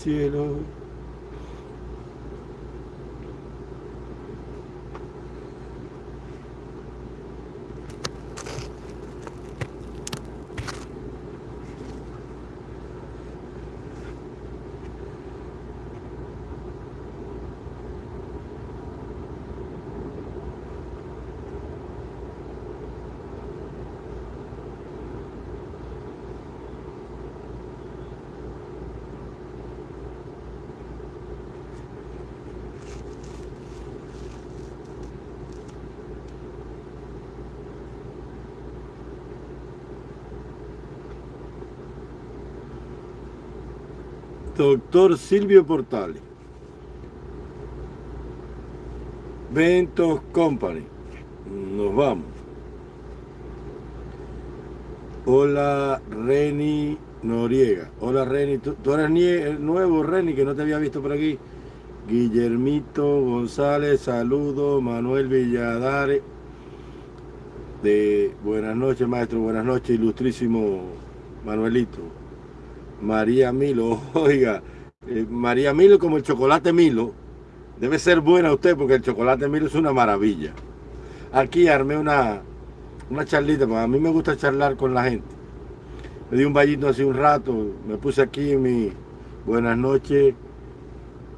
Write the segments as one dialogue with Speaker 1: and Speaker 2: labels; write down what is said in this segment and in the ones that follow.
Speaker 1: cielo. Doctor Silvio Portales. Ventos Company. Nos vamos. Hola Reni Noriega. Hola Reni. ¿Tú, eres el nuevo Reni que no te había visto por aquí? Guillermito González, saludo. Manuel Villadare. De buenas noches, maestro. Buenas noches, ilustrísimo Manuelito. María Milo, oiga, eh, María Milo como el chocolate Milo, debe ser buena usted porque el chocolate Milo es una maravilla. Aquí armé una, una charlita, porque a mí me gusta charlar con la gente. Me di un vallito hace un rato, me puse aquí mi buenas noches,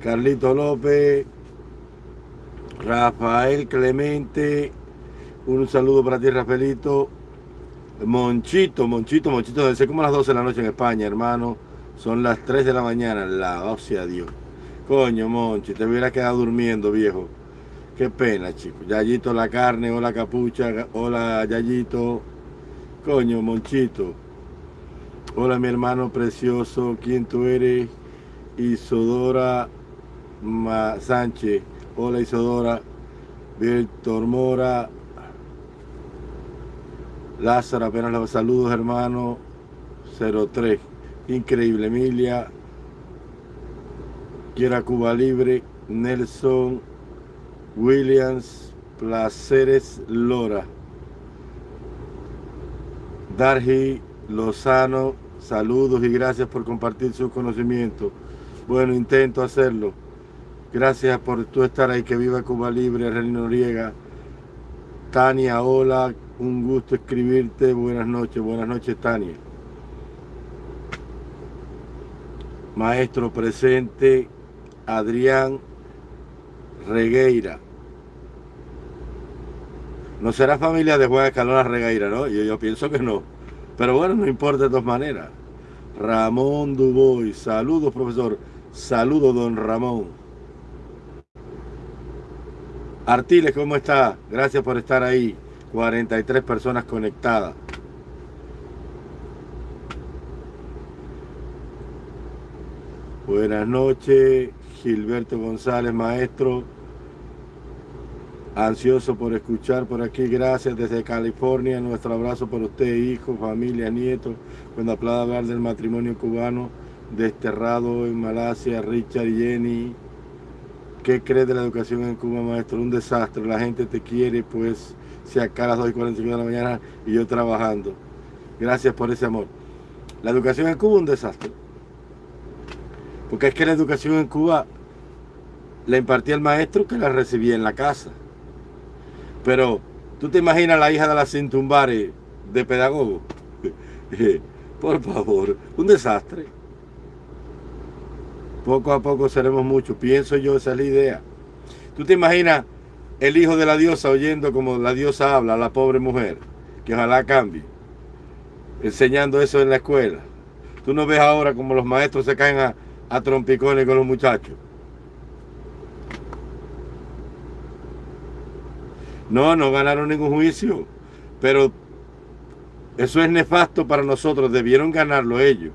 Speaker 1: Carlito López, Rafael Clemente, un saludo para ti Rafaelito, Monchito, Monchito, Monchito, desde como las 12 de la noche en España, hermano. Son las 3 de la mañana, la Dios. Coño, Monchi, te hubiera quedado durmiendo, viejo. Qué pena, chico. Yayito la carne, hola capucha, hola Yayito. Coño, Monchito. Hola mi hermano precioso, ¿quién tú eres? Isodora Sánchez. Hola Isodora. Víctor Mora, Lázaro, apenas los saludos, hermano. 03. Increíble, Emilia. Quiera Cuba Libre. Nelson Williams. Placeres Lora. Darji Lozano. Saludos y gracias por compartir su conocimiento. Bueno, intento hacerlo. Gracias por tú estar ahí. Que viva Cuba Libre, Reino Noriega. Tania, hola, un gusto escribirte. Buenas noches, buenas noches, Tania. Maestro presente, Adrián Regueira. No será familia de Juan Escalona Regueira, ¿no? Yo, yo pienso que no. Pero bueno, no importa de todas maneras. Ramón Dubois. Saludos, profesor. Saludos, don Ramón. Artiles, ¿cómo está? Gracias por estar ahí. 43 personas conectadas. Buenas noches, Gilberto González, maestro. Ansioso por escuchar por aquí, gracias desde California. Nuestro abrazo por usted, hijo, familia, nieto. Cuando aplauda hablar del matrimonio cubano desterrado en Malasia, Richard y Jenny. ¿Qué crees de la educación en Cuba, maestro? Un desastre. La gente te quiere, pues si acá a las 2 y 45 de la mañana y yo trabajando. Gracias por ese amor. La educación en Cuba un desastre. Porque es que la educación en Cuba la impartía el maestro que la recibía en la casa. Pero tú te imaginas la hija de la Cintumbare de pedagogo. Por favor, un desastre. Poco a poco seremos muchos. Pienso yo, esa es la idea. Tú te imaginas el hijo de la diosa oyendo como la diosa habla a la pobre mujer, que ojalá cambie, enseñando eso en la escuela. Tú no ves ahora como los maestros se caen a, a trompicones con los muchachos. No, no ganaron ningún juicio, pero eso es nefasto para nosotros, debieron ganarlo ellos,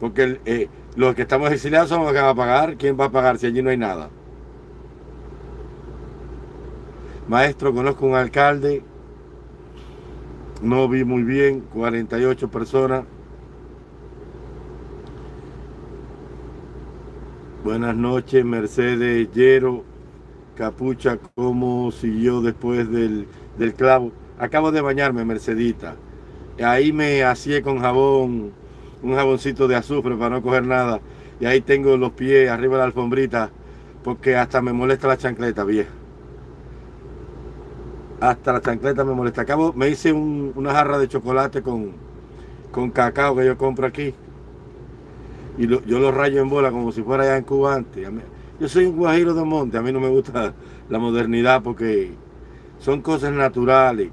Speaker 1: porque eh, los que estamos exiliados somos los que van a pagar, ¿quién va a pagar si allí no hay nada? Maestro, conozco un alcalde, no vi muy bien, 48 personas. Buenas noches, Mercedes Yero, Capucha, ¿cómo siguió después del, del clavo? Acabo de bañarme, Mercedita. Ahí me hacía con jabón, un jaboncito de azufre para no coger nada. y ahí tengo los pies arriba de la alfombrita porque hasta me molesta la chancleta vieja. Hasta la chancleta me molesta. Acabo, me hice una jarra de chocolate con, con cacao que yo compro aquí. Y yo lo rayo en bola como si fuera allá en Cuba antes. Yo soy un guajiro de monte, a mí no me gusta la modernidad porque son cosas naturales.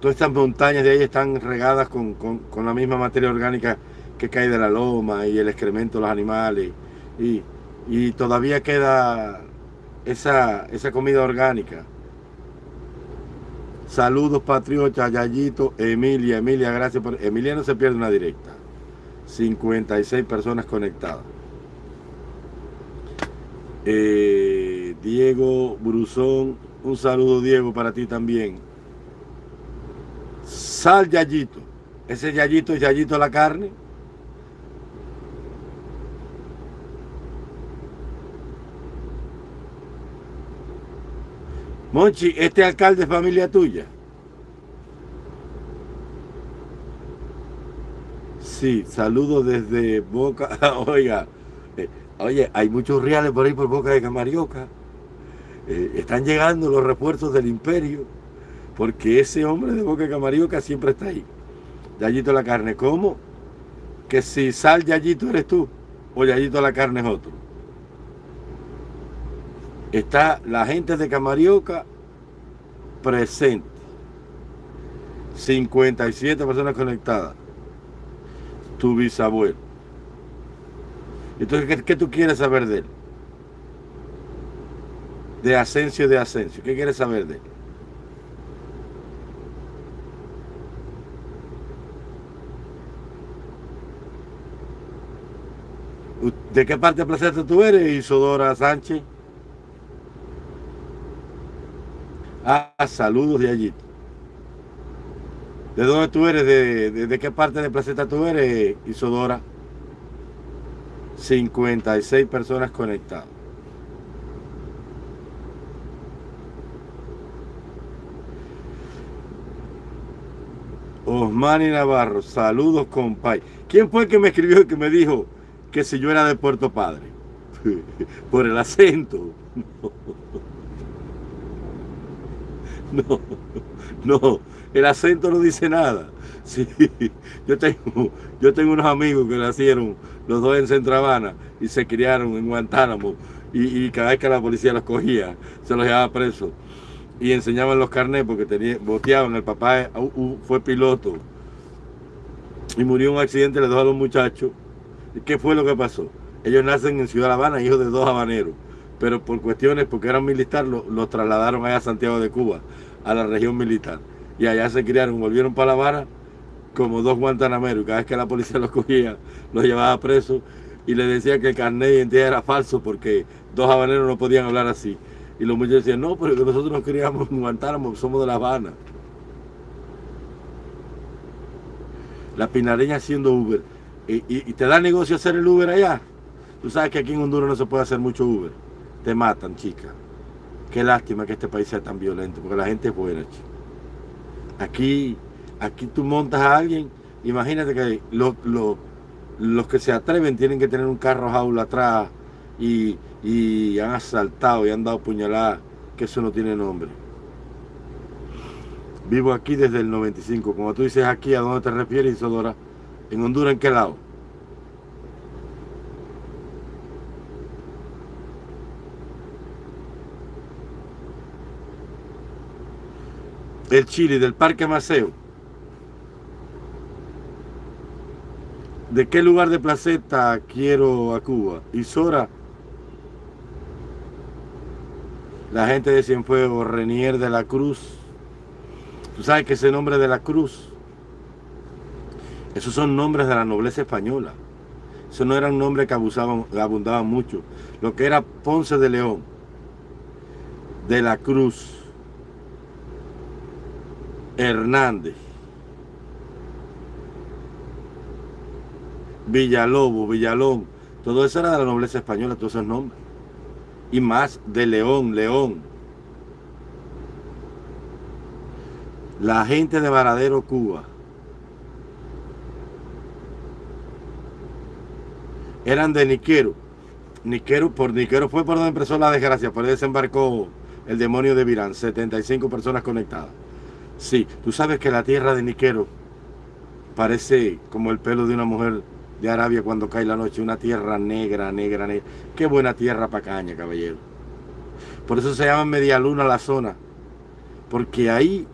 Speaker 1: Todas estas montañas de ahí están regadas con, con la misma materia orgánica que cae de la loma y el excremento de los animales. Y, y todavía queda esa, esa comida orgánica. Saludos patriotas, Yayito, Emilia, Emilia, gracias por... Emilia no se pierde una directa. 56 personas conectadas. Eh, Diego Bruzón, un saludo Diego para ti también. Sal Yayito. Ese Yayito es Yayito la carne. Monchi, este alcalde es familia tuya. Sí, saludos desde Boca. Oiga, eh, oye, hay muchos reales por ahí por Boca de Camarioca. Eh, están llegando los refuerzos del imperio, porque ese hombre de Boca de Camarioca siempre está ahí. Yayito la carne, ¿cómo? Que si sal Yayito eres tú, o Yayito la carne es otro está la gente de Camarioca presente. 57 personas conectadas. Tu bisabuelo. Entonces, ¿qué, tú quieres saber de él? De Asensio de Asensio. ¿Qué quieres saber de él? ¿De qué parte de Placeta tú eres, Isodora Sánchez? Ah, saludos de allí. ¿De dónde tú eres? ¿De, qué parte de Placeta tú eres, Isodora? 56 personas conectadas. Osmani Navarro, saludos compay. ¿Quién fue el que me escribió y que me dijo que si yo era de Puerto Padre? Por el acento. No, no, el acento no dice nada. Sí, yo tengo, yo tengo unos amigos que nacieron los dos en Centro Habana y se criaron en Guantánamo y, cada vez que la policía los cogía se los llevaba presos y enseñaban los carnets porque tenía, boteaban, el papá fue piloto y murió en un accidente, le dejó a los muchachos. ¿Qué fue lo que pasó? Ellos nacen en Ciudad Habana, hijos de dos habaneros pero por cuestiones, porque eran militares, los trasladaron allá a Santiago de Cuba, a la región militar. Y allá se criaron, volvieron para La Habana como dos guantanameros. Cada vez que la policía los cogía, los llevaba presos y le decía que el carnet de identidad era falso porque dos habaneros no podían hablar así. Y los muchachos decían, no, pero nosotros nos queríamos en Guantánamo, somos de La Habana. La pinareña haciendo Uber. Y, te da negocio hacer el Uber allá. Tú sabes que aquí en Honduras no se puede hacer mucho Uber te matan, chica. Qué lástima que este país sea tan violento, porque la gente es buena, chica. Aquí, aquí tú montas a alguien, imagínate que los que se atreven tienen que tener un carro jaula atrás y, y han asaltado y han dado puñaladas, que eso no tiene nombre. Vivo aquí desde el 95. Como tú dices aquí, ¿a dónde te refieres, Isodora? ¿En Honduras en qué lado? el Chile, del Parque Maceo. ¿De qué lugar de placeta quiero a Cuba? Isora. La gente de Cienfuegos, Renier de la Cruz. Tú sabes que ese nombre de la Cruz, esos son nombres de la nobleza española. Eso no eran nombres que abusaban, abundaban mucho. Lo que era Ponce de León, de la Cruz, Hernández, Villalobo, Villalón, todo eso era de la nobleza española, todos esos nombres. Y más de León, León. La gente de Varadero, Cuba. Eran de Niquero. Niquero, por Niquero fue por donde empezó la desgracia, por ahí desembarcó el demonio de Virán, 75 personas conectadas. Sí, tú sabes que la tierra de Niquero parece como el pelo de una mujer de Arabia cuando cae la noche, una tierra negra, negra, negra. Qué buena tierra para caña, caballero. Por eso se llama Media Luna la zona, porque ahí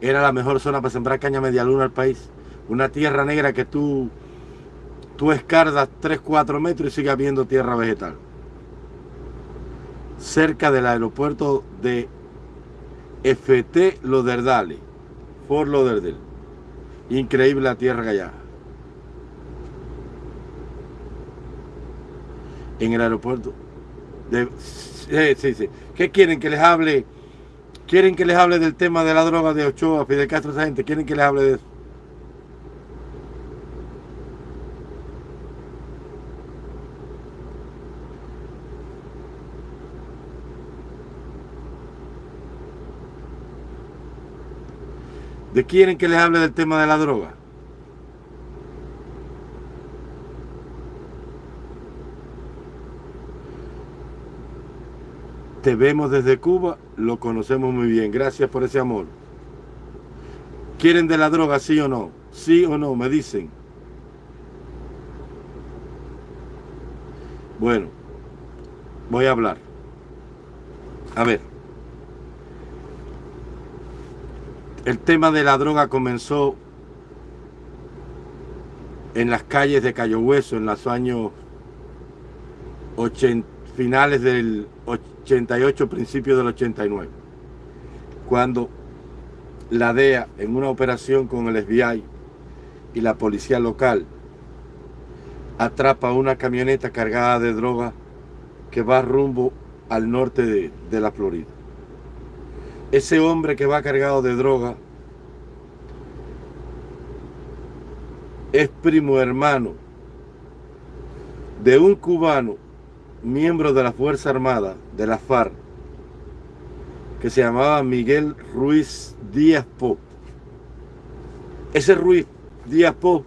Speaker 1: era la mejor zona para sembrar caña media luna al país. Una tierra negra que tú, tú escardas 3, 4 metros y sigue habiendo tierra vegetal. Cerca del aeropuerto de FT Loderdale, Fort Lauderdale. Increíble la tierra allá. En el aeropuerto. De, sí, sí, sí. ¿Qué quieren que les hable? ¿Quieren que les hable del tema de la droga de Ochoa, Fidel Castro, esa gente? ¿Quieren que les hable de eso? ¿De quieren que les hable del tema de la droga? Te vemos desde Cuba, lo conocemos muy bien. Gracias por ese amor. ¿Quieren de la droga, sí o no? Sí o no, me dicen. Bueno, voy a hablar. A ver. El tema de la droga comenzó en las calles de Cayo Hueso en los años 80, finales del 88, principios del 89, cuando la DEA, en una operación con el FBI y la policía local, atrapa una camioneta cargada de droga que va rumbo al norte de la Florida. Ese hombre que va cargado de droga es primo hermano de un cubano, miembro de la Fuerza Armada, de la FARC, que se llamaba Miguel Ruiz Díaz Pop. Ese Ruiz Díaz Pop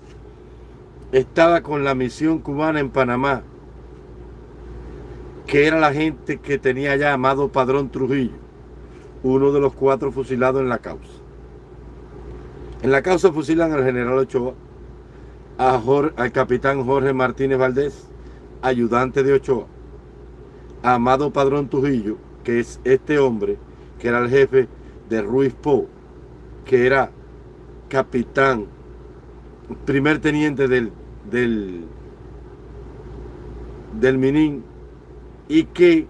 Speaker 1: estaba con la misión cubana en Panamá, que era la gente que tenía ya Amado Padrón Trujillo uno de los cuatro fusilados en la causa. En la causa fusilan al general Ochoa, al capitán Jorge Martínez Valdés, ayudante de Ochoa, a Amado Padrón Trujillo, que es este hombre, que era el jefe de Ruiz Po, que era capitán, primer teniente del, del, del Minin, y que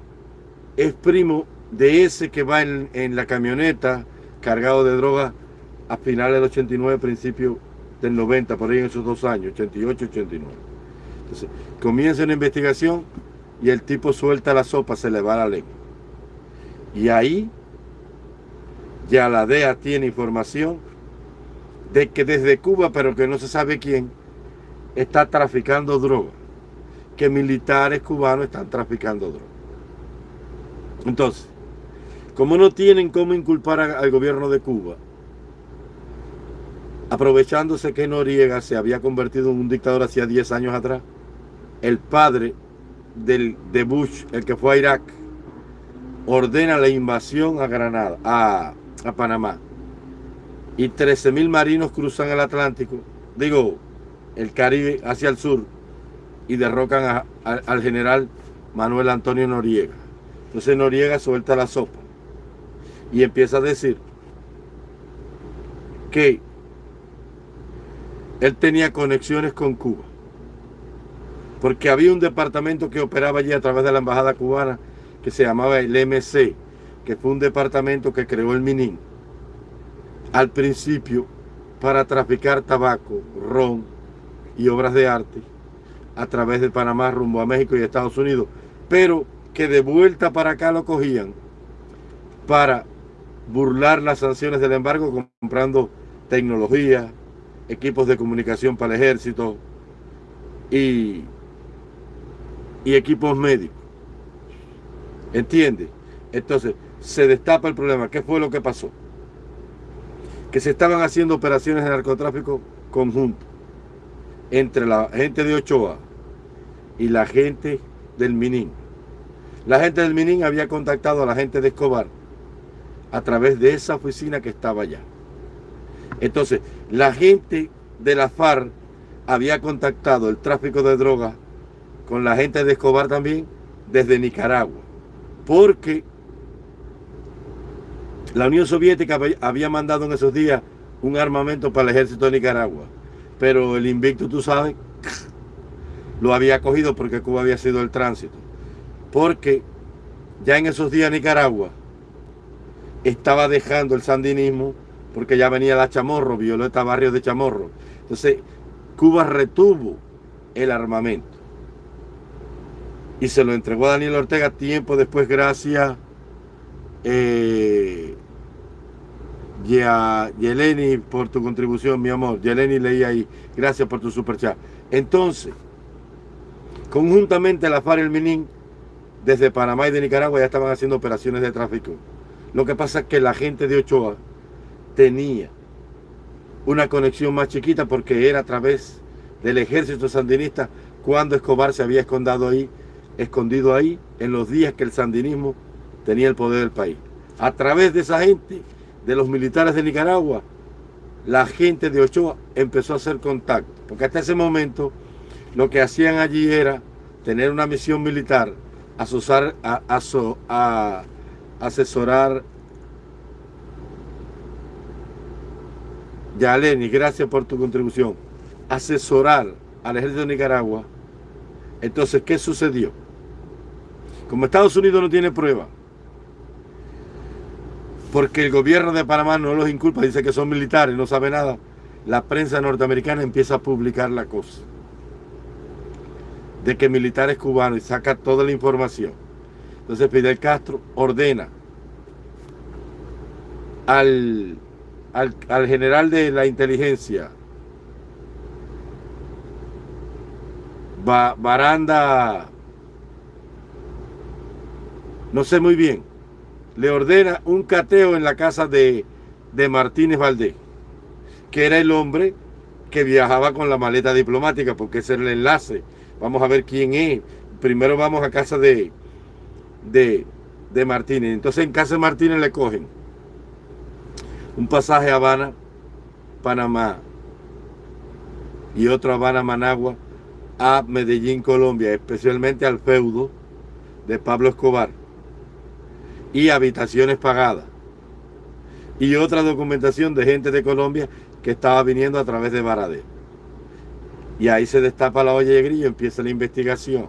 Speaker 1: es primo de ese que va en, la camioneta cargado de droga a finales del 89, principio del 90, por ahí en esos dos años, 88, 89. Entonces, comienza una investigación y el tipo suelta la sopa, se le va la lengua. Y ahí ya la DEA tiene información de que desde Cuba, pero que no se sabe quién, está traficando droga. Que militares cubanos están traficando droga. Entonces, como no tienen cómo inculpar al gobierno de Cuba, aprovechándose que Noriega se había convertido en un dictador hacía 10 años atrás, el padre del, de Bush, el que fue a Irak, ordena la invasión a Granada, a, Panamá. Y 13.000 marinos cruzan el Atlántico, digo, el Caribe hacia el sur, y derrocan al general Manuel Antonio Noriega. Entonces Noriega suelta la sopa y empieza a decir que él tenía conexiones con Cuba. Porque había un departamento que operaba allí a través de la embajada cubana que se llamaba el MC, que fue un departamento que creó el Minin. Al principio para traficar tabaco, ron y obras de arte a través de Panamá rumbo a México y Estados Unidos, pero que de vuelta para acá lo cogían para burlar las sanciones del embargo comprando tecnología, equipos de comunicación para el ejército y, y equipos médicos. ¿Entiende? Entonces, se destapa el problema. ¿Qué fue lo que pasó? Que se estaban haciendo operaciones de narcotráfico conjunto entre la gente de Ochoa y la gente del Minin. La gente del Minin había contactado a la gente de Escobar a través de esa oficina que estaba allá. Entonces, la gente de la FARC había contactado el tráfico de drogas con la gente de Escobar también desde Nicaragua. Porque la Unión Soviética había mandado en esos días un armamento para el ejército de Nicaragua. Pero el invicto, tú sabes, lo había cogido porque Cuba había sido el tránsito. Porque ya en esos días Nicaragua estaba dejando el sandinismo porque ya venía la Chamorro, Violeta Barrio de Chamorro. Entonces, Cuba retuvo el armamento y se lo entregó a Daniel Ortega tiempo después gracias eh, y Yeleni por tu contribución, mi amor. Yeleni leí ahí. Gracias por tu super chat. Entonces, conjuntamente la FARC y el MININ, desde Panamá y de Nicaragua, ya estaban haciendo operaciones de tráfico. Lo que pasa es que la gente de Ochoa tenía una conexión más chiquita porque era a través del ejército sandinista cuando Escobar se había escondido ahí, escondido ahí en los días que el sandinismo tenía el poder del país. A través de esa gente, de los militares de Nicaragua, la gente de Ochoa empezó a hacer contacto, porque hasta ese momento lo que hacían allí era tener una misión militar, asociar, a, a asesorar Yaleni, gracias por tu contribución. Asesorar al ejército de Nicaragua. Entonces, ¿qué sucedió? Como Estados Unidos no tiene prueba, porque el gobierno de Panamá no los inculpa, dice que son militares, no sabe nada, la prensa norteamericana empieza a publicar la cosa de que militares cubanos y saca toda la información. Entonces Fidel Castro ordena al al, general de la inteligencia, Baranda, no sé muy bien, le ordena un cateo en la casa de, de Martínez Valdés, que era el hombre que viajaba con la maleta diplomática, porque ese era el enlace. Vamos a ver quién es. Primero vamos a casa de, de, de Martínez. Entonces en casa de Martínez le cogen un pasaje a Habana, Panamá y otro Habana, Managua a Medellín, Colombia, especialmente al feudo de Pablo Escobar y habitaciones pagadas y otra documentación de gente de Colombia que estaba viniendo a través de Baradero. Y ahí se destapa la olla de grillo, empieza la investigación.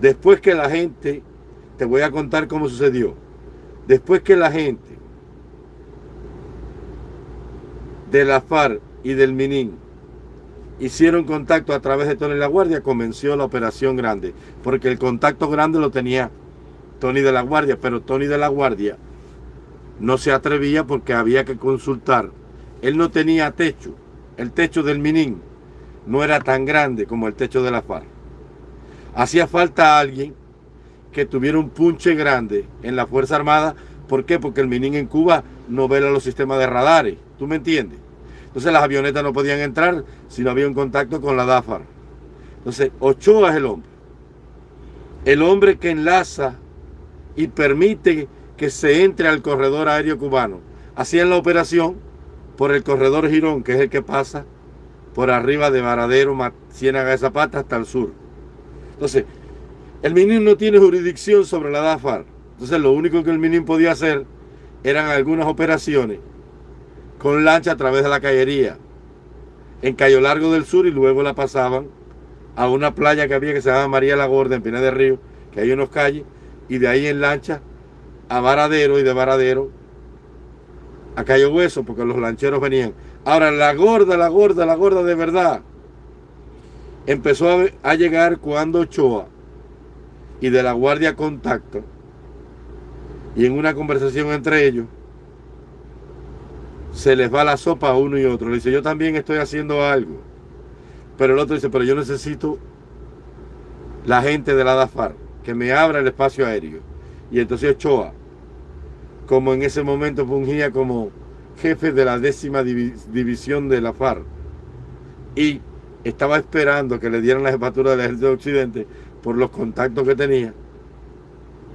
Speaker 1: Después que la gente, te voy a contar cómo sucedió, después que la gente de la FARC y del MININ hicieron contacto a través de Tony La Guardia, comenzó la operación grande, porque el contacto grande lo tenía Tony de la Guardia, pero Tony de la Guardia no se atrevía porque había que consultar. Él no tenía techo, el techo del Minin no era tan grande como el techo de la FARC. Hacía falta alguien que tuviera un punche grande en la Fuerza Armada. ¿Por qué? Porque el Minin en Cuba no vela los sistemas de radares. ¿Tú me entiendes? Entonces las avionetas no podían entrar si no había un contacto con la DAFAR. Entonces Ochoa es el hombre. El hombre que enlaza y permite que se entre al corredor aéreo cubano. Hacían la operación por el corredor Girón, que es el que pasa por arriba de Varadero, Ciénaga de Zapata hasta el sur. Entonces, el MINIM no tiene jurisdicción sobre la DAFAR. Entonces, lo único que el MINIM podía hacer eran algunas operaciones con lancha a través de la callería en Cayo Largo del Sur y luego la pasaban a una playa que había que se llama María la Gorda en Pina de Río, que hay unos calles, y de ahí en lancha a Varadero y de Varadero a Cayo Hueso, porque los lancheros venían. Ahora, la gorda, la gorda, la gorda de verdad, empezó a, llegar cuando Ochoa y de la Guardia Contacto, y en una conversación entre ellos, se les va la sopa a uno y otro. Le dice, yo también estoy haciendo algo. Pero el otro dice, pero yo necesito la gente de la DAFAR que me abra el espacio aéreo. Y entonces Ochoa, como en ese momento fungía como jefe de la décima división de la FARC y estaba esperando que le dieran la jefatura del ejército de Occidente por los contactos que tenía,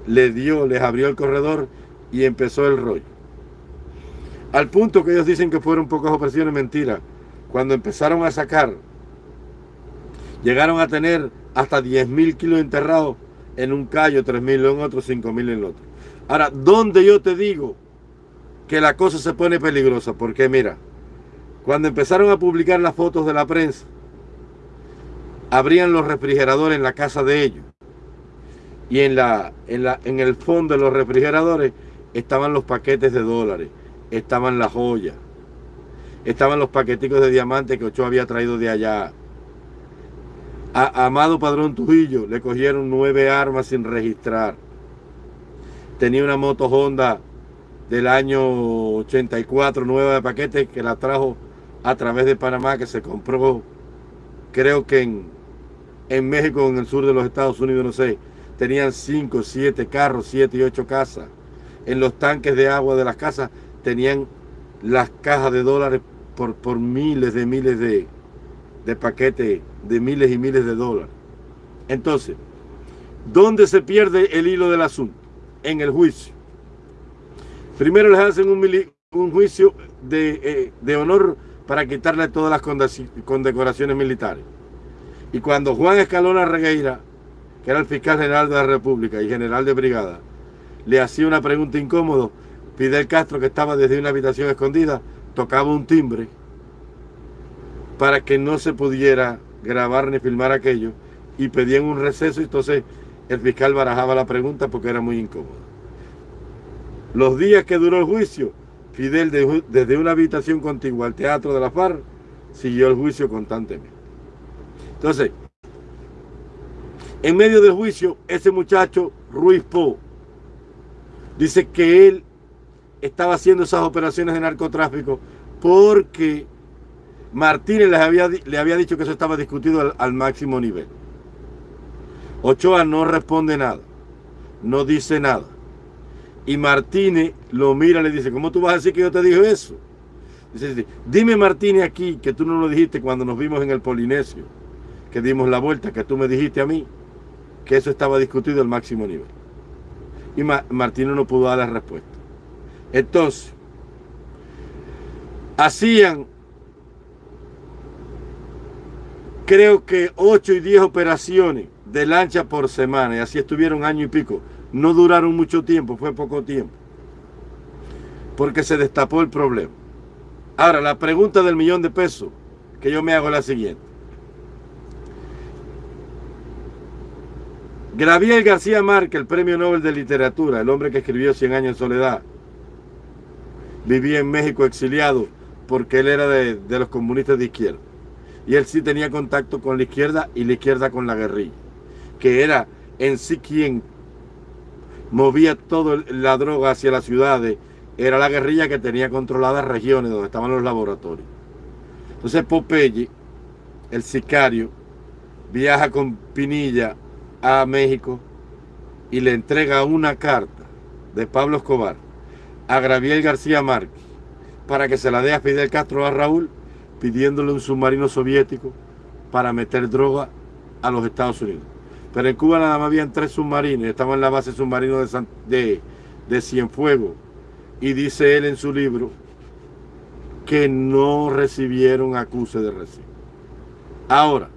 Speaker 1: le dio, les abrió el corredor y empezó el rollo. Al punto que ellos dicen que fueron pocas operaciones, mentira. Cuando empezaron a sacar, llegaron a tener hasta 10.000 kilos enterrados en un callo, 3.000 en otro, 5.000 en otro. Ahora, ¿dónde yo te digo que la cosa se pone peligrosa? Porque mira, cuando empezaron a publicar las fotos de la prensa, abrían los refrigeradores en la casa de ellos. Y en, la, en, la, en el fondo de los refrigeradores estaban los paquetes de dólares, estaban las joyas, estaban los paqueticos de diamantes que Ochoa había traído de allá. A Amado Padrón Trujillo le cogieron nueve armas sin registrar. Tenía una moto Honda del año 84, nueva de paquetes, que la trajo a través de Panamá, que se compró, creo que en, en México, en el sur de los Estados Unidos, no sé. Tenían cinco, siete carros, siete y ocho casas. En los tanques de agua de las casas tenían las cajas de dólares por, por miles de miles de, de paquetes de miles y miles de dólares. Entonces, ¿dónde se pierde el hilo del asunto? En el juicio. Primero les hacen un, un juicio de, eh, de, honor para quitarle todas las condecoraciones militares. Y cuando Juan Escalona Regueira, que era el fiscal general de la República y general de brigada, le hacía una pregunta incómoda, Fidel Castro, que estaba desde una habitación escondida, tocaba un timbre para que no se pudiera grabar ni filmar aquello y pedían un receso y entonces el fiscal barajaba la pregunta porque era muy incómodo. Los días que duró el juicio, Fidel desde una habitación contigua al teatro de la FARC siguió el juicio constantemente. Entonces, en medio del juicio, ese muchacho, Ruiz Po, dice que él estaba haciendo esas operaciones de narcotráfico porque Martínez les había, le había dicho que eso estaba discutido al, máximo nivel. Ochoa no responde nada, no dice nada. Y Martínez lo mira y le dice, ¿cómo tú vas a decir que yo te dije eso? Dice, dime Martínez aquí que tú no lo dijiste cuando nos vimos en el Polinesio, que dimos la vuelta, que tú me dijiste a mí que eso estaba discutido al máximo nivel. Y Martínez no pudo dar la respuesta. Entonces, hacían creo que 8 y 10 operaciones de lancha por semana, y así estuvieron año y pico. No duraron mucho tiempo, fue poco tiempo. Porque se destapó el problema. Ahora, la pregunta del millón de pesos que yo me hago es la siguiente. Gabriel García Márquez, el premio Nobel de Literatura, el hombre que escribió Cien años en soledad, vivía en México exiliado porque él era de, de los comunistas de izquierda. Y él sí tenía contacto con la izquierda y la izquierda con la guerrilla, que era en sí quien movía toda la droga hacia las ciudades, era la guerrilla que tenía controladas regiones donde estaban los laboratorios. Entonces Popeye, el sicario, viaja con Pinilla a México y le entrega una carta de Pablo Escobar a Gabriel García Márquez para que se la dé a Fidel Castro a Raúl pidiéndole un submarino soviético para meter droga a los Estados Unidos. Pero en Cuba nada más habían tres submarinos, estaban en la base submarino de, de, de Cienfuegos. Y dice él en su libro que no recibieron acuse de recibo. Ahora,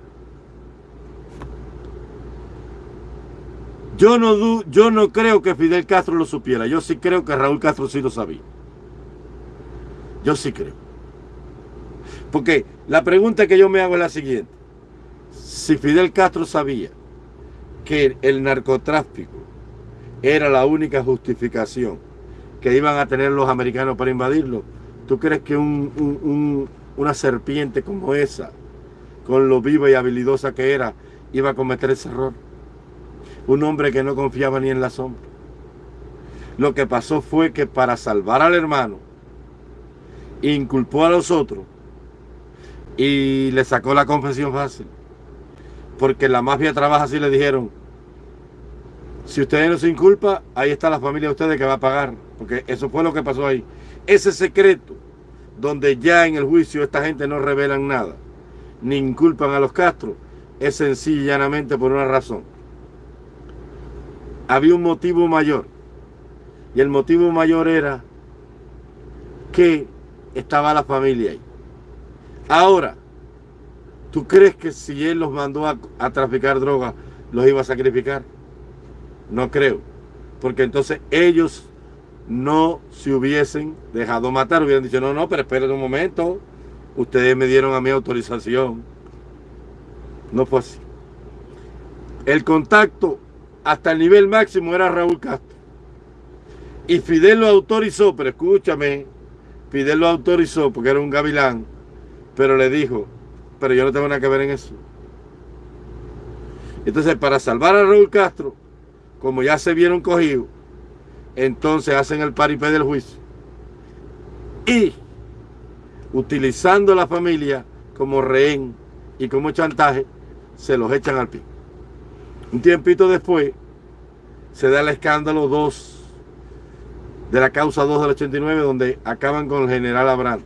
Speaker 1: yo no, yo no creo que Fidel Castro lo supiera, yo sí creo que Raúl Castro sí lo sabía. Yo sí creo. Porque la pregunta que yo me hago es la siguiente. Si Fidel Castro sabía que el narcotráfico era la única justificación que iban a tener los americanos para invadirlo, ¿tú crees que una serpiente como esa, con lo viva y habilidosa que era, iba a cometer ese error? Un hombre que no confiaba ni en la sombra. Lo que pasó fue que para salvar al hermano, inculpó a los otros y le sacó la confesión fácil. Porque la mafia trabaja así, le dijeron, si ustedes no se inculpa, ahí está la familia de ustedes que va a pagar. Porque eso fue lo que pasó ahí. Ese secreto, donde ya en el juicio esta gente no revelan nada, ni inculpan a los Castro, es sencillamente por una razón. Había un motivo mayor. Y el motivo mayor era que estaba la familia ahí. Ahora, ¿tú crees que si él los mandó a, a traficar drogas, los iba a sacrificar? No creo. Porque entonces ellos no se hubiesen dejado matar, hubieran dicho, no, no, pero esperen un momento, ustedes me dieron a mi autorización. No fue así. El contacto hasta el nivel máximo era Raúl Castro. Y Fidel lo autorizó, pero escúchame, Fidel lo autorizó porque era un gavilán, pero le dijo, pero yo no tengo nada que ver en eso. Entonces, para salvar a Raúl Castro, como ya se vieron cogidos, entonces hacen el paripé del juicio. Y utilizando la familia como rehén y como chantaje, se los echan al pie. Un tiempito después, se da el escándalo 2 de la causa 2 del 89, donde acaban con el general Abraham.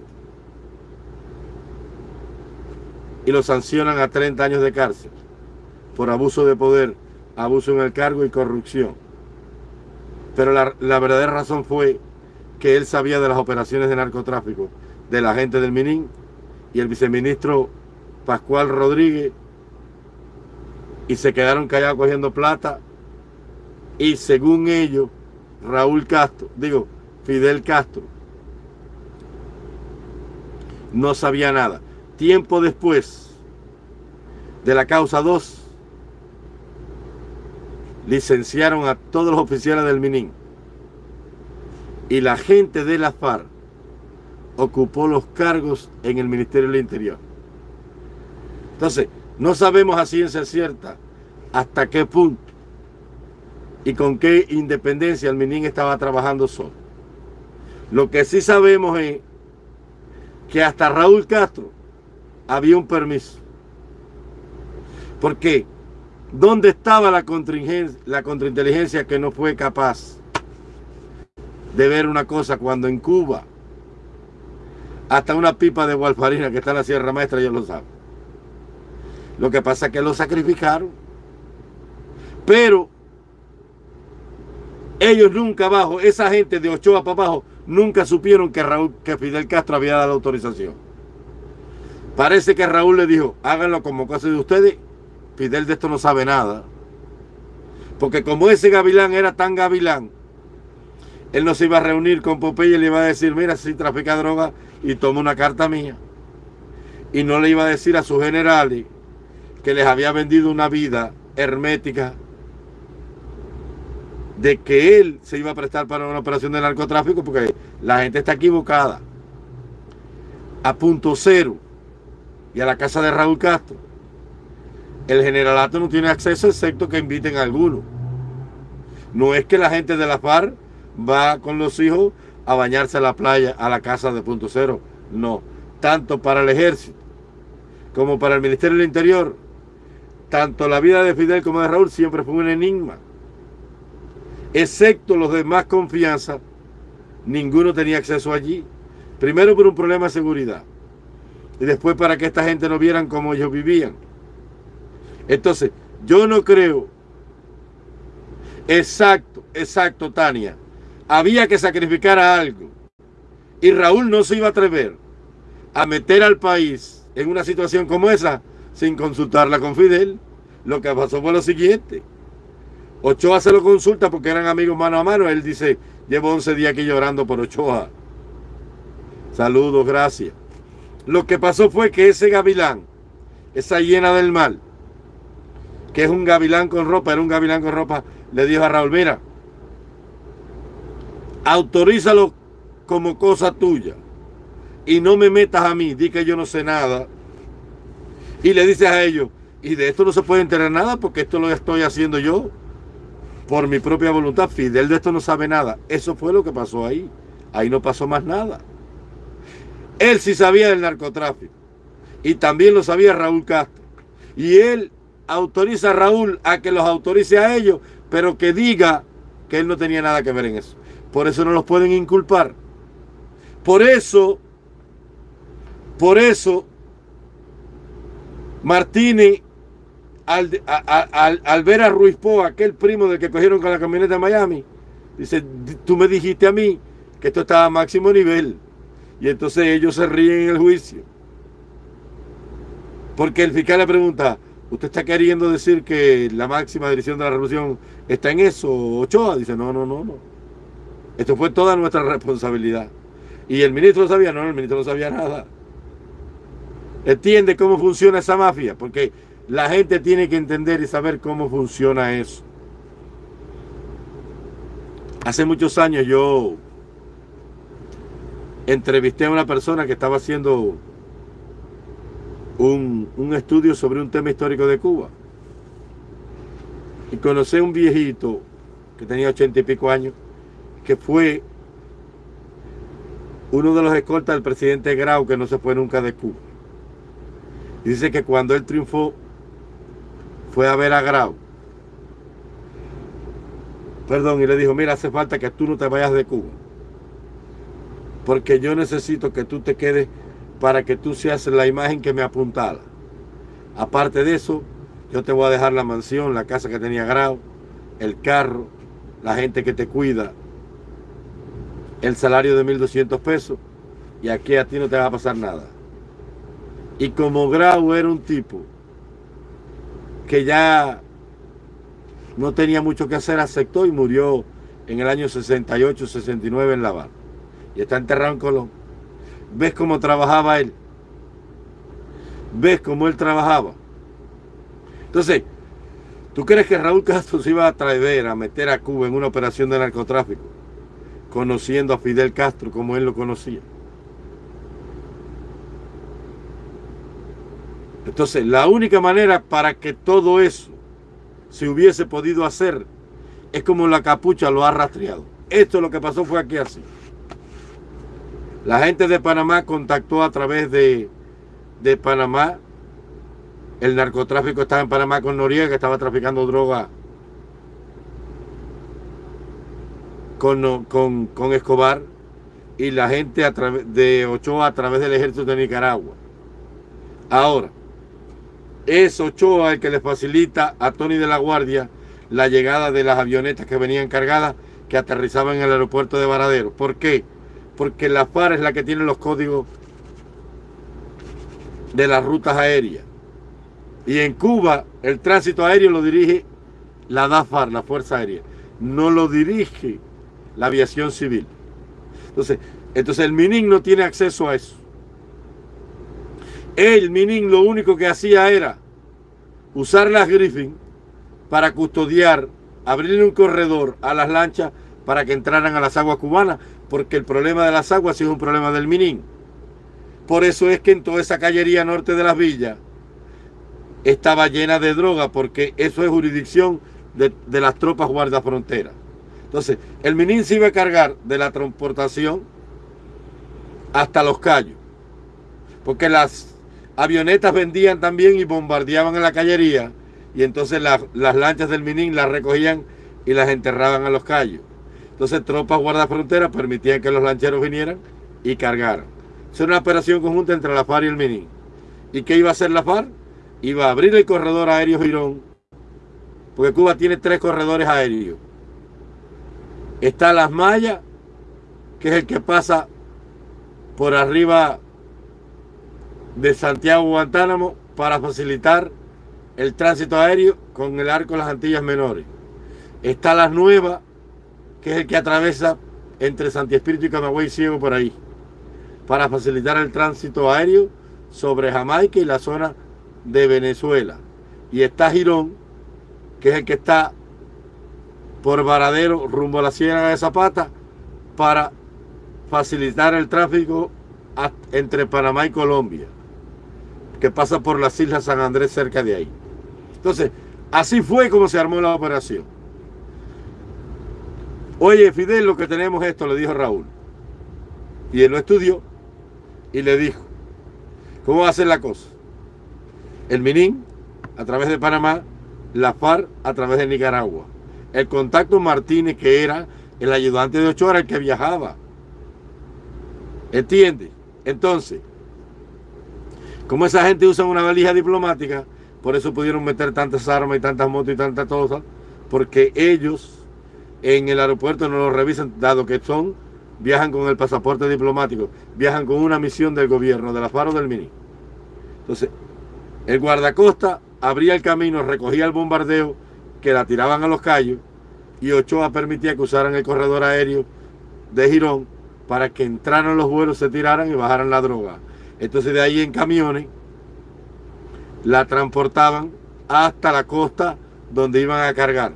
Speaker 1: Y lo sancionan a 30 años de cárcel por abuso de poder, abuso en el cargo y corrupción. Pero la, la verdadera razón fue que él sabía de las operaciones de narcotráfico de la gente del Minin y el viceministro Pascual Rodríguez y se quedaron callados cogiendo plata y según ellos Raúl Castro, digo Fidel Castro no sabía nada. Tiempo después de la causa 2 licenciaron a todos los oficiales del Minin y la gente de la FARC ocupó los cargos en el Ministerio del Interior. Entonces, no sabemos a ciencia cierta hasta qué punto y con qué independencia el Minin estaba trabajando solo. Lo que sí sabemos es que hasta Raúl Castro había un permiso. Porque, ¿dónde estaba la, la contrainteligencia que no fue capaz de ver una cosa cuando en Cuba hasta una pipa de gualfarina que está en la Sierra Maestra, ellos lo saben. Lo que pasa es que lo sacrificaron. Pero ellos nunca abajo, esa gente de Ochoa para abajo, nunca supieron que, Raúl, que Fidel Castro había dado autorización. Parece que Raúl le dijo, háganlo como cosa de ustedes. Fidel de esto no sabe nada. Porque como ese gavilán era tan gavilán, él no se iba a reunir con Popeye y le iba a decir, mira, si trafica droga y toma una carta mía. Y no le iba a decir a sus generales que les había vendido una vida hermética de que él se iba a prestar para una operación de narcotráfico porque la gente está equivocada. A punto cero y a la casa de Raúl Castro, el generalato no tiene acceso excepto que inviten a alguno. No es que la gente de la FARC va con los hijos a bañarse a la playa, a la casa de punto cero. No, tanto para el ejército como para el Ministerio del Interior, tanto la vida de Fidel como de Raúl siempre fue un enigma. Excepto los de más confianza, ninguno tenía acceso allí. Primero por un problema de seguridad y después para que esta gente no vieran cómo ellos vivían. Entonces, yo no creo, exacto, exacto, Tania, había que sacrificar a algo. Y Raúl no se iba a atrever a meter al país en una situación como esa sin consultarla con Fidel. Lo que pasó fue lo siguiente. Ochoa se lo consulta porque eran amigos mano a mano. Él dice, llevo 11 días aquí llorando por Ochoa. Saludos, gracias. Lo que pasó fue que ese gavilán, esa hiena del mal, que es un gavilán con ropa, era un gavilán con ropa, le dijo a Raúl, mira, autorízalo como cosa tuya y no me metas a mí, di que yo no sé nada. Y le dices a ellos, y de esto no se puede enterar nada porque esto lo estoy haciendo yo por mi propia voluntad. Fidel de esto no sabe nada. Eso fue lo que pasó ahí. Ahí no pasó más nada. Él sí sabía del narcotráfico. Y también lo sabía Raúl Castro. Y él autoriza a Raúl a que los autorice a ellos, pero que diga que él no tenía nada que ver en eso. Por eso no los pueden inculpar. Por eso, por eso, Martínez, al, al, ver a Ruiz Po, aquel primo del que cogieron con la camioneta de Miami, dice, tú me dijiste a mí que esto estaba a máximo nivel. Y entonces ellos se ríen en el juicio. Porque el fiscal le pregunta, ¿usted está queriendo decir que la máxima dirección de la revolución está en eso, Ochoa? Dice, no, no, no, no. Esto fue toda nuestra responsabilidad. Y el ministro sabía, no, el ministro no sabía nada. Entiende cómo funciona esa mafia, porque la gente tiene que entender y saber cómo funciona eso. Hace muchos años yo entrevisté a una persona que estaba haciendo un, estudio sobre un tema histórico de Cuba. Y conocí a un viejito que tenía ochenta y pico años, que fue uno de los escoltas del presidente Grau, que no se fue nunca de Cuba. Dice que cuando él triunfó, fue a ver a Grau. Perdón, y le dijo, mira, hace falta que tú no te vayas de Cuba. Porque yo necesito que tú te quedes para que tú seas la imagen que me apuntala. Aparte de eso, yo te voy a dejar la mansión, la casa que tenía Grau, el carro, la gente que te cuida, el salario de 1.200 pesos y aquí a ti no te va a pasar nada. Y como Grau era un tipo que ya no tenía mucho que hacer, aceptó y murió en el año 68-69 en La Habana. Y está enterrado en Colón. ¿Ves cómo trabajaba él? ¿Ves cómo él trabajaba? Entonces, ¿tú crees que Raúl Castro se iba a traer a meter a Cuba en una operación de narcotráfico? Conociendo a Fidel Castro como él lo conocía. Entonces, la única manera para que todo eso se hubiese podido hacer es como la capucha lo ha rastreado. Esto lo que pasó fue aquí así. La gente de Panamá contactó a través de, Panamá. El narcotráfico estaba en Panamá con Noriega, que estaba traficando droga con, con, Escobar. Y la gente de Ochoa a través del ejército de Nicaragua. Ahora, es Ochoa el que le facilita a Tony de la Guardia la llegada de las avionetas que venían cargadas que aterrizaban en el aeropuerto de Varadero. ¿Por qué? porque la FAR es la que tiene los códigos de las rutas aéreas. Y en Cuba el tránsito aéreo lo dirige la DAFAR, la Fuerza Aérea. No lo dirige la aviación civil. Entonces, entonces el MININ no tiene acceso a eso. El MININ lo único que hacía era usar las Griffin para custodiar, abrirle un corredor a las lanchas para que entraran a las aguas cubanas, porque el problema de las aguas es un problema del Minín. Por eso es que en toda esa callería norte de las villas estaba llena de droga, porque eso es jurisdicción de, las tropas guardia frontera. Entonces, el Minín se iba a cargar de la transportación hasta los callos, porque las avionetas vendían también y bombardeaban en la callería, y entonces las lanchas del Minín las recogían y las enterraban a los callos. Entonces tropas guardafronteras permitían que los lancheros vinieran y cargaran. Es una operación conjunta entre la FARC y el MINI. ¿Y qué iba a hacer la FARC? Iba a abrir el corredor aéreo Girón, porque Cuba tiene tres corredores aéreos. Está Las Mayas, que es el que pasa por arriba de Santiago Guantánamo para facilitar el tránsito aéreo con el arco de las Antillas Menores. Está Las Nuevas, que es el que atraviesa entre Santi Espíritu y Camagüey Ciego por ahí, para facilitar el tránsito aéreo sobre Jamaica y la zona de Venezuela. Y está Girón, que es el que está por Varadero rumbo a la Sierra de Zapata para facilitar el tráfico entre Panamá y Colombia, que pasa por las Islas San Andrés cerca de ahí. Entonces, así fue como se armó la operación. Oye, Fidel, lo que tenemos esto, le dijo Raúl. Y él lo estudió y le dijo, ¿cómo va a ser la cosa? El Minín, a través de Panamá, la FARC, a través de Nicaragua. El contacto Martínez, que era el ayudante de Ochoa, el que viajaba. ¿Entiende? Entonces, Como esa gente usa una valija diplomática, por eso pudieron meter tantas armas y tantas motos y tantas cosas, porque ellos en el aeropuerto no lo revisan, dado que son, viajan con el pasaporte diplomático, viajan con una misión del gobierno, de la FARO del Mini. Entonces, el guardacosta abría el camino, recogía el bombardeo que la tiraban a los callos y Ochoa permitía que usaran el corredor aéreo de Girón para que entraran los vuelos, se tiraran y bajaran la droga. Entonces de ahí en camiones la transportaban hasta la costa donde iban a cargar.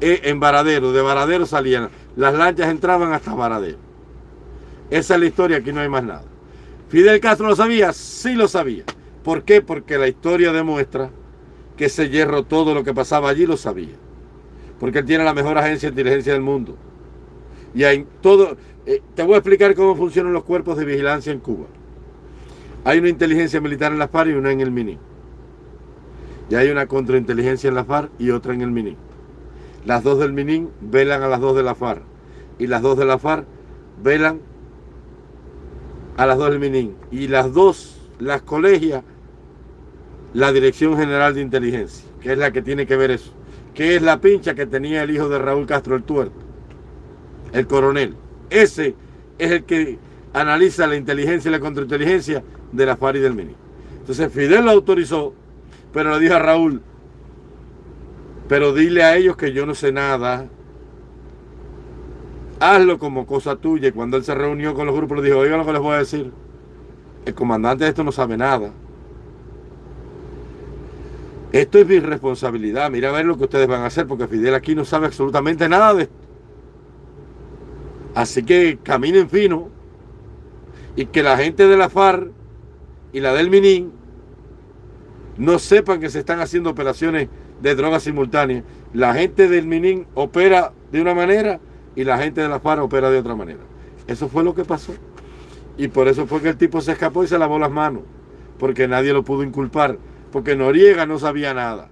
Speaker 1: E, en Varadero, de Varadero salían, las lanchas entraban hasta Varadero. Esa es la historia, aquí no hay más nada. Fidel Castro lo sabía, sí lo sabía. ¿Por qué? Porque la historia demuestra que ese hierro, todo lo que pasaba allí, lo sabía. Porque él tiene la mejor agencia de inteligencia del mundo. Y hay todo, eh, te voy a explicar cómo funcionan los cuerpos de vigilancia en Cuba. Hay una inteligencia militar en la FARC y una en el MINI. Y hay una contrainteligencia en la FARC y otra en el MINI. Las dos del MINI velan a las dos de la FARC. Y las dos de la FARC velan a las dos del MINI. Y las dos las colegia la Dirección General de Inteligencia, que es la que tiene que ver eso. Que es la pincha que tenía el hijo de Raúl Castro el Tuerto, el coronel. Ese es el que analiza la inteligencia y la contrainteligencia de la FARC y del MINI. Entonces Fidel lo autorizó, pero le dijo a Raúl, pero dile a ellos que yo no sé nada. Hazlo como cosa tuya. Y cuando él se reunió con los grupos, le dijo, oigan lo que les voy a decir. El comandante de esto no sabe nada. Esto es mi responsabilidad. Mira a ver lo que ustedes van a hacer, porque Fidel aquí no sabe absolutamente nada de esto. Así que caminen fino y que la gente de la FARC y la del Minin no sepan que se están haciendo operaciones de drogas simultáneas. La gente del Minin opera de una manera y la gente de la FARC opera de otra manera. Eso fue lo que pasó. Y por eso fue que el tipo se escapó y se lavó las manos. Porque nadie lo pudo inculpar porque Noriega no sabía nada.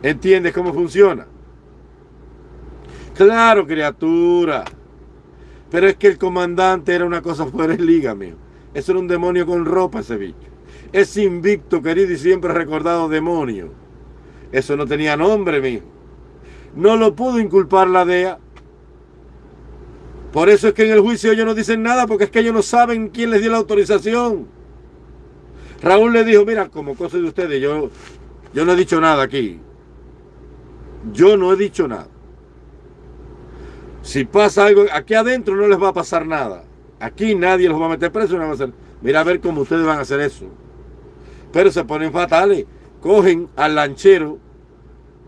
Speaker 1: ¿Entiendes cómo funciona? Claro, criatura. Pero es que el comandante era una cosa fuera de liga, mío. Eso era un demonio con ropa, ese bicho. Es invicto, querido y siempre recordado demonio. Eso no tenía nombre, mío. No lo pudo inculpar la DEA. Por eso es que en el juicio ellos no dicen nada, porque es que ellos no saben quién les dio la autorización. Raúl le dijo, mira, como cosa de ustedes, yo, yo no he dicho nada aquí. Yo no he dicho nada. Si pasa algo, aquí adentro no les va a pasar nada. Aquí nadie los va a meter preso. No va a hacer. Mira a ver cómo ustedes van a hacer eso. Pero se ponen fatales. Cogen al lanchero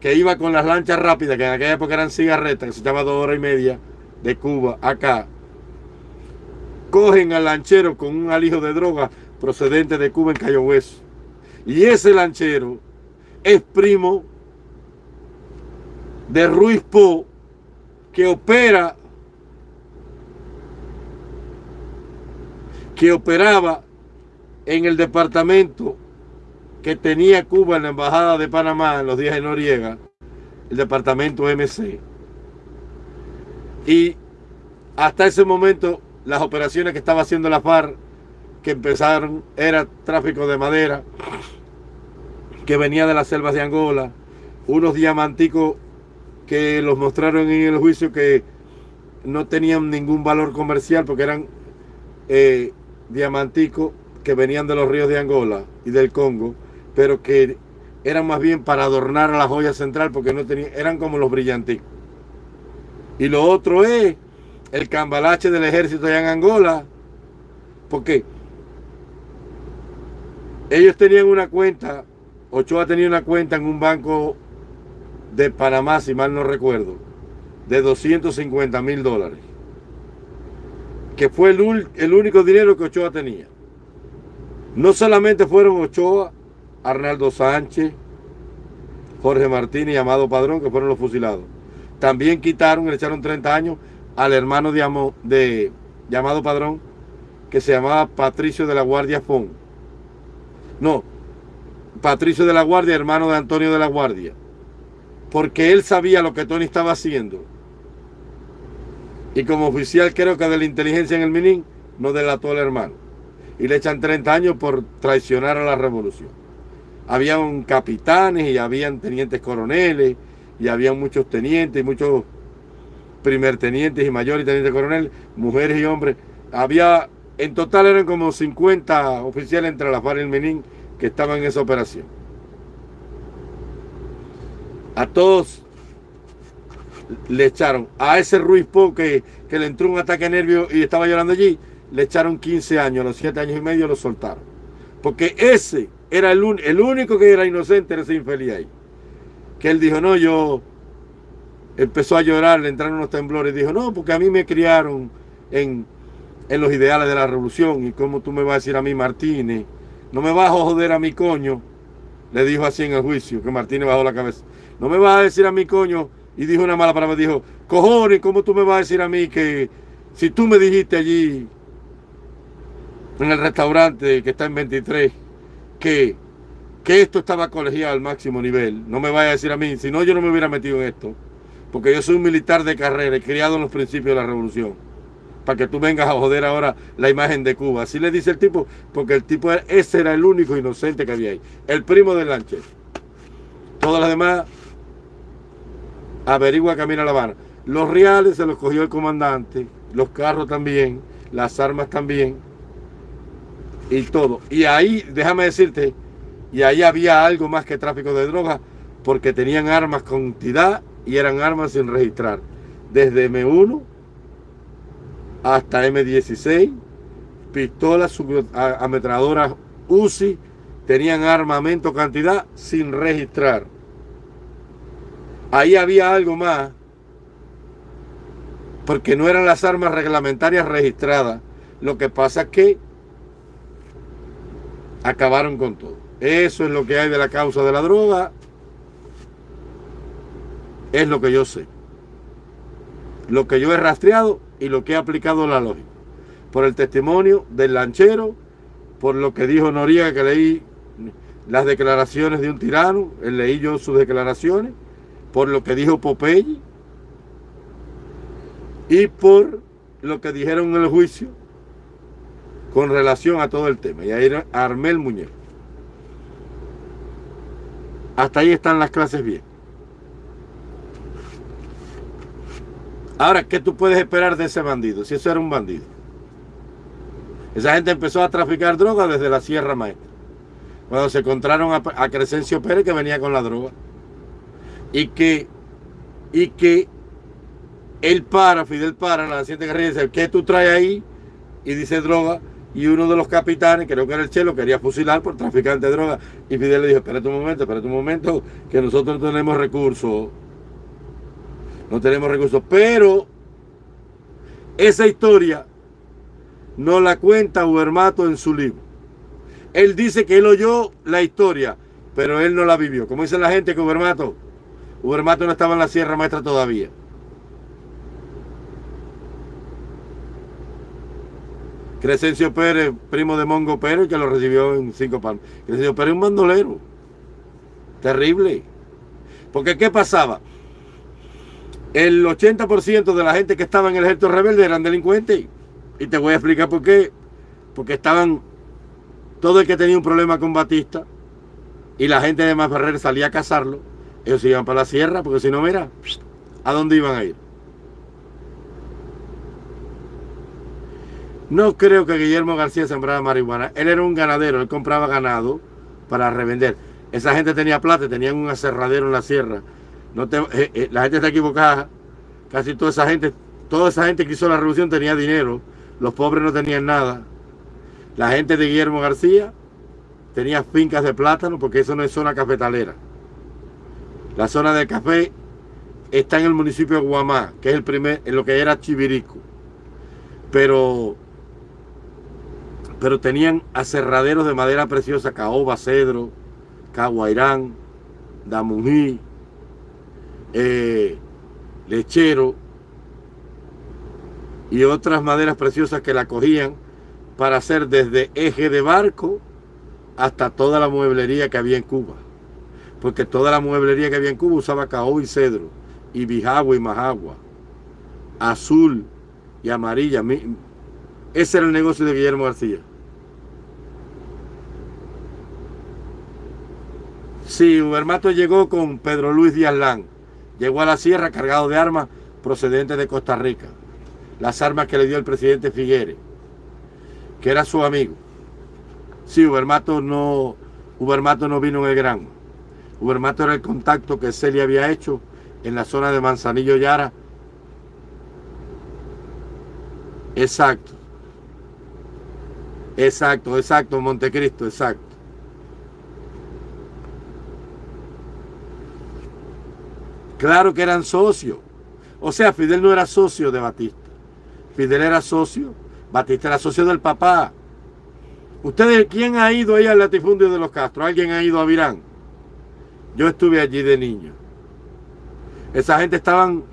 Speaker 1: que iba con las lanchas rápidas, que en aquella época eran cigarretas, que se llama dos horas y media de Cuba acá. Cogen al lanchero con un alijo de droga procedente de Cuba en Cayo Hueso. Y ese lanchero es primo de Ruiz Po, que opera, que operaba en el departamento que tenía Cuba en la Embajada de Panamá en los días de Noriega, el departamento MC. Y hasta ese momento las operaciones que estaba haciendo la FARC que empezaron era tráfico de madera que venía de las selvas de Angola, unos diamanticos que los mostraron en el juicio que no tenían ningún valor comercial porque eran eh, diamanticos que venían de los ríos de Angola y del Congo, pero que eran más bien para adornar a la joya central porque no tenían, eran como los brillanticos. Y lo otro es el cambalache del ejército allá en Angola, porque ellos tenían una cuenta, Ochoa tenía una cuenta en un banco de Panamá, si mal no recuerdo, de 250 mil dólares. Que fue el, el, único dinero que Ochoa tenía. No solamente fueron Ochoa, Arnaldo Sánchez, Jorge Martínez y Amado Padrón, que fueron los fusilados. También quitaron, le echaron 30 años al hermano de, de llamado Padrón, que se llamaba Patricio de la Guardia Fon no, Patricio de la Guardia, hermano de Antonio de la Guardia. Porque él sabía lo que Tony estaba haciendo. Y como oficial creo que de la inteligencia en el Minin, no delató al hermano. y le echan 30 años por traicionar a la revolución. Habían capitanes y habían tenientes coroneles y habían muchos tenientes y muchos primer tenientes y mayores y tenientes coronel, mujeres y hombres. Había, en total eran como 50 oficiales entre la FARC y el Menín que estaban en esa operación. A todos le echaron, a ese Ruiz Po que, le entró un ataque nervio y estaba llorando allí, le echaron 15 años, a los 7 años y medio lo soltaron. Porque ese era el, el único que era inocente, era ese infeliz ahí. Que él dijo, no, yo empezó a llorar, le entraron unos temblores dijo, no, porque a mí me criaron en, en los ideales de la revolución y como tú me vas a decir a mí, Martínez, no me vas a joder a mi coño, le dijo así en el juicio, que Martínez bajó la cabeza, no me vas a decir a mi coño, y dijo una mala palabra, dijo, cojones, ¿cómo tú me vas a decir a mí que si tú me dijiste allí en el restaurante que está en 23 que, que esto estaba colegiado al máximo nivel, no me vaya a decir a mí, si no yo no me hubiera metido en esto porque yo soy un militar de carrera, he criado en los principios de la revolución. Para que tú vengas a joder ahora la imagen de Cuba. Así le dice el tipo, porque el tipo, ese era el único inocente que había ahí. El primo del Lancher. Todas las demás, averigua camino a La Habana. Los reales se los cogió el comandante, los carros también, las armas también, y todo. Y ahí, déjame decirte, y ahí había algo más que tráfico de drogas, porque tenían armas con y eran armas sin registrar. Desde M1 hasta M16, pistolas ametralladoras UCI, tenían armamento cantidad sin registrar. Ahí había algo más, porque no eran las armas reglamentarias registradas. Lo que pasa es que acabaron con todo. Eso es lo que hay de la causa de la droga es lo que yo sé. Lo que yo he rastreado y lo que he aplicado la lógica. Por el testimonio del lanchero, por lo que dijo Noriega, que leí las declaraciones de un tirano, leí yo sus declaraciones, por lo que dijo Popeye y por lo que dijeron en el juicio con relación a todo el tema. Y ahí armé el muñeco. Hasta ahí están las clases bien. Ahora, ¿qué tú puedes esperar de ese bandido? Si eso era un bandido. Esa gente empezó a traficar droga desde la Sierra Maestra. Cuando se encontraron a, Crescencio Pérez que venía con la droga. Y que, y que él para, Fidel para, la naciente guerrilla dice, ¿qué tú traes ahí? Y dice droga. Y uno de los capitanes, creo que era el Chelo, quería fusilar por traficante de droga. Y Fidel le dijo, espérate un momento, espérate un momento, que nosotros tenemos recursos no tenemos recursos. Pero esa historia no la cuenta Ubermato en su libro. Él dice que él oyó la historia, pero él no la vivió. Como dice la gente que Ubermato, Ubermato no estaba en la Sierra Maestra todavía. Crescencio Pérez, primo de Mongo Pérez, que lo recibió en cinco palmas. Crescencio Pérez es un bandolero. Terrible. Porque ¿qué pasaba? el 80% de la gente que estaba en el ejército rebelde eran delincuentes. Y te voy a explicar por qué. Porque estaban, todo el que tenía un problema con Batista y la gente de Ferrer salía a cazarlo, ellos iban para la sierra, porque si no, mira, ¿a dónde iban a ir? No creo que Guillermo García sembrara marihuana. Él era un ganadero, él compraba ganado para revender. Esa gente tenía plata, tenían un aserradero en la sierra no eh, eh, la gente está equivocada. Casi toda esa gente, toda esa gente que hizo la revolución tenía dinero. Los pobres no tenían nada. La gente de Guillermo García tenía fincas de plátano porque eso no es zona cafetalera. La zona de café está en el municipio de Guamá, que es el primer, en lo que era Chivirico. Pero, pero tenían aserraderos de madera preciosa, caoba, cedro, caguairán, damují, eh, lechero y otras maderas preciosas que la cogían para hacer desde eje de barco hasta toda la mueblería que había en Cuba porque toda la mueblería que había en Cuba usaba caoba y cedro, y bijagua y majagua, azul y amarilla. Ese era el negocio de Guillermo García. Sí, Ubermato llegó con Pedro Luis Díaz Lán. Llegó a la sierra cargado de armas procedentes de Costa Rica. Las armas que le dio el presidente Figueres, que era su amigo. Sí, Ubermato no, Ubermato no vino en el Gran. Ubermato era el contacto que Celia había hecho en la zona de Manzanillo Yara. Exacto. Exacto, exacto, Montecristo, exacto. Claro que eran socios. O sea, Fidel no era socio de Batista. Fidel era socio. Batista era socio del papá. ¿Ustedes quién ha ido ahí al latifundio de los Castro? ¿Alguien ha ido a Virán? Yo estuve allí de niño. Esa gente estaban...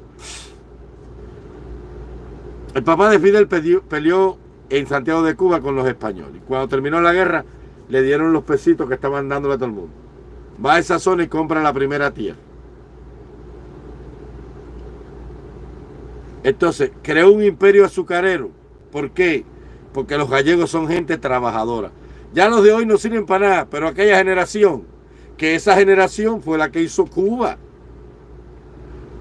Speaker 1: El papá de Fidel peleó en Santiago de Cuba con los españoles. Cuando terminó la guerra, le dieron los pesitos que estaban dándole a todo el mundo. Va a esa zona y compra la primera tierra. Entonces, creó un imperio azucarero. ¿Por qué? Porque los gallegos son gente trabajadora. Ya los de hoy no sirven para nada, pero aquella generación, que esa generación fue la que hizo Cuba.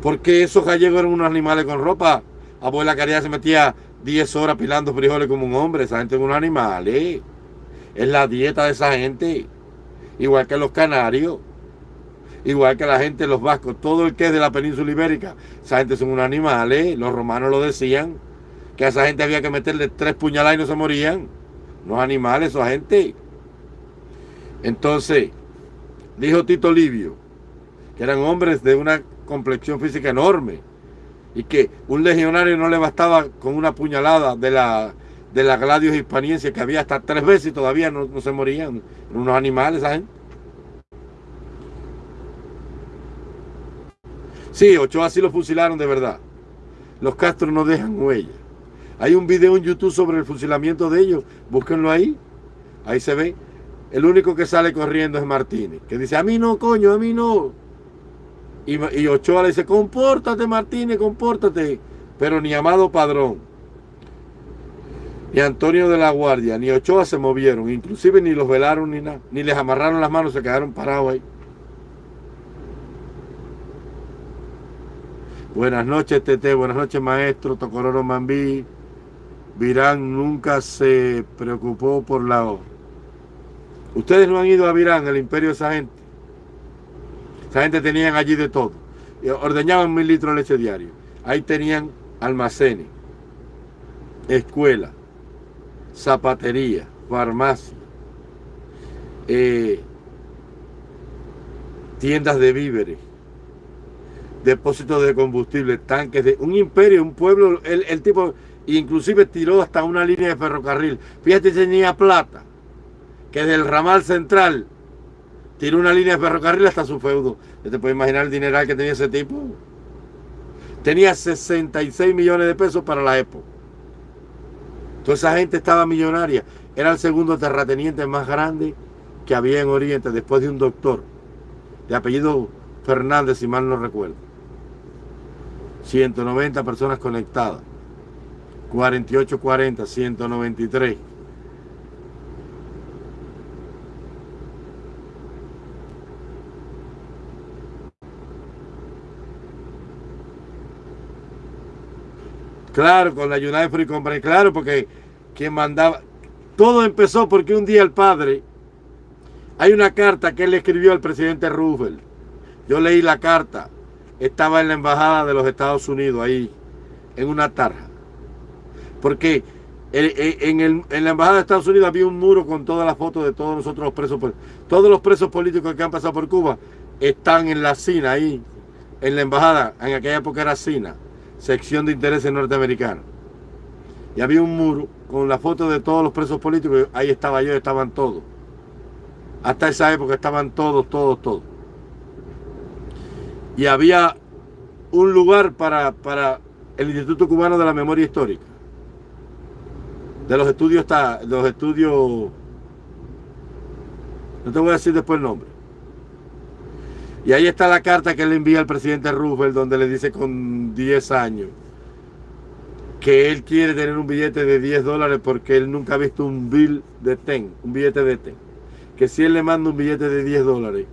Speaker 1: Porque esos gallegos eran unos animales con ropa. Abuela Caridad se metía 10 horas pilando frijoles como un hombre. Esa gente es un animal, ¿eh? Es la dieta de esa gente. Igual que los canarios. Igual que la gente de los vascos. Todo el que es de la península ibérica. Esa gente son unos animales. Los romanos lo decían. Que a esa gente había que meterle tres puñaladas y no se morían. Unos animales, esa gente. Entonces, dijo Tito Livio, que eran hombres de una complexión física enorme y que un legionario no le bastaba con una puñalada de la, de la gladios hispaniense que había hasta tres veces y todavía no, se morían. unos animales esa gente. Sí, Ochoa sí lo fusilaron de verdad. Los Castro no dejan huella. Hay un video en YouTube sobre el fusilamiento de ellos. Búsquenlo ahí. Ahí se ve. El único que sale corriendo es Martínez. Que dice, a mí no, coño, a mí no. Y, Ochoa le dice, compórtate Martínez, compórtate. Pero ni Amado Padrón, ni Antonio de la Guardia, ni Ochoa se movieron. Inclusive ni los velaron ni nada. Ni les amarraron las manos, se quedaron parados ahí. Buenas noches, Tete. Buenas noches, maestro. Tocororo Mambí. Virán nunca se preocupó por la... Ustedes no han ido a Virán, el imperio de esa gente. Esa gente tenían allí de todo. Ordeñaban mil litros de leche diario. Ahí tenían almacenes, escuela, zapatería, farmacia, eh, tiendas de víveres, depósitos de combustible, tanques un imperio, un pueblo, el, tipo, inclusive tiró hasta una línea de ferrocarril. Fíjate, tenía plata, que del ramal central tiró una línea de ferrocarril hasta su feudo. ¿Te puede imaginar el dineral que tenía ese tipo? Tenía 66 millones de pesos para la época. Toda esa gente estaba millonaria. Era el segundo terrateniente más grande que había en Oriente, después de un doctor, de apellido Fernández, si mal no recuerdo. 190 personas conectadas. 4840, 193. Claro, con la United Free Company, claro, porque quien mandaba... Todo empezó porque un día el padre... Hay una carta que él escribió al presidente Roosevelt. Yo leí la carta. Estaba en la embajada de los Estados Unidos, ahí, en una tarja. Porque en, la embajada de Estados Unidos había un muro con todas las fotos de todos nosotros los presos. Todos los presos políticos que han pasado por Cuba están en la SINA ahí, en la embajada. En aquella época era SINA sección de intereses norteamericanos. Y había un muro con la foto de todos los presos políticos. Ahí estaba yo, estaban todos. Hasta esa época estaban todos, todos, todos. Y había un lugar para, para el Instituto Cubano de la Memoria Histórica. De los estudios, está, los estudios, no te voy a decir después el nombre. Y ahí está la carta que le envía al presidente Roosevelt donde le dice con 10 años que él quiere tener un billete de 10 dólares porque él nunca ha visto un bill de TEN, un billete de TEN. Que si él le manda un billete de 10 dólares,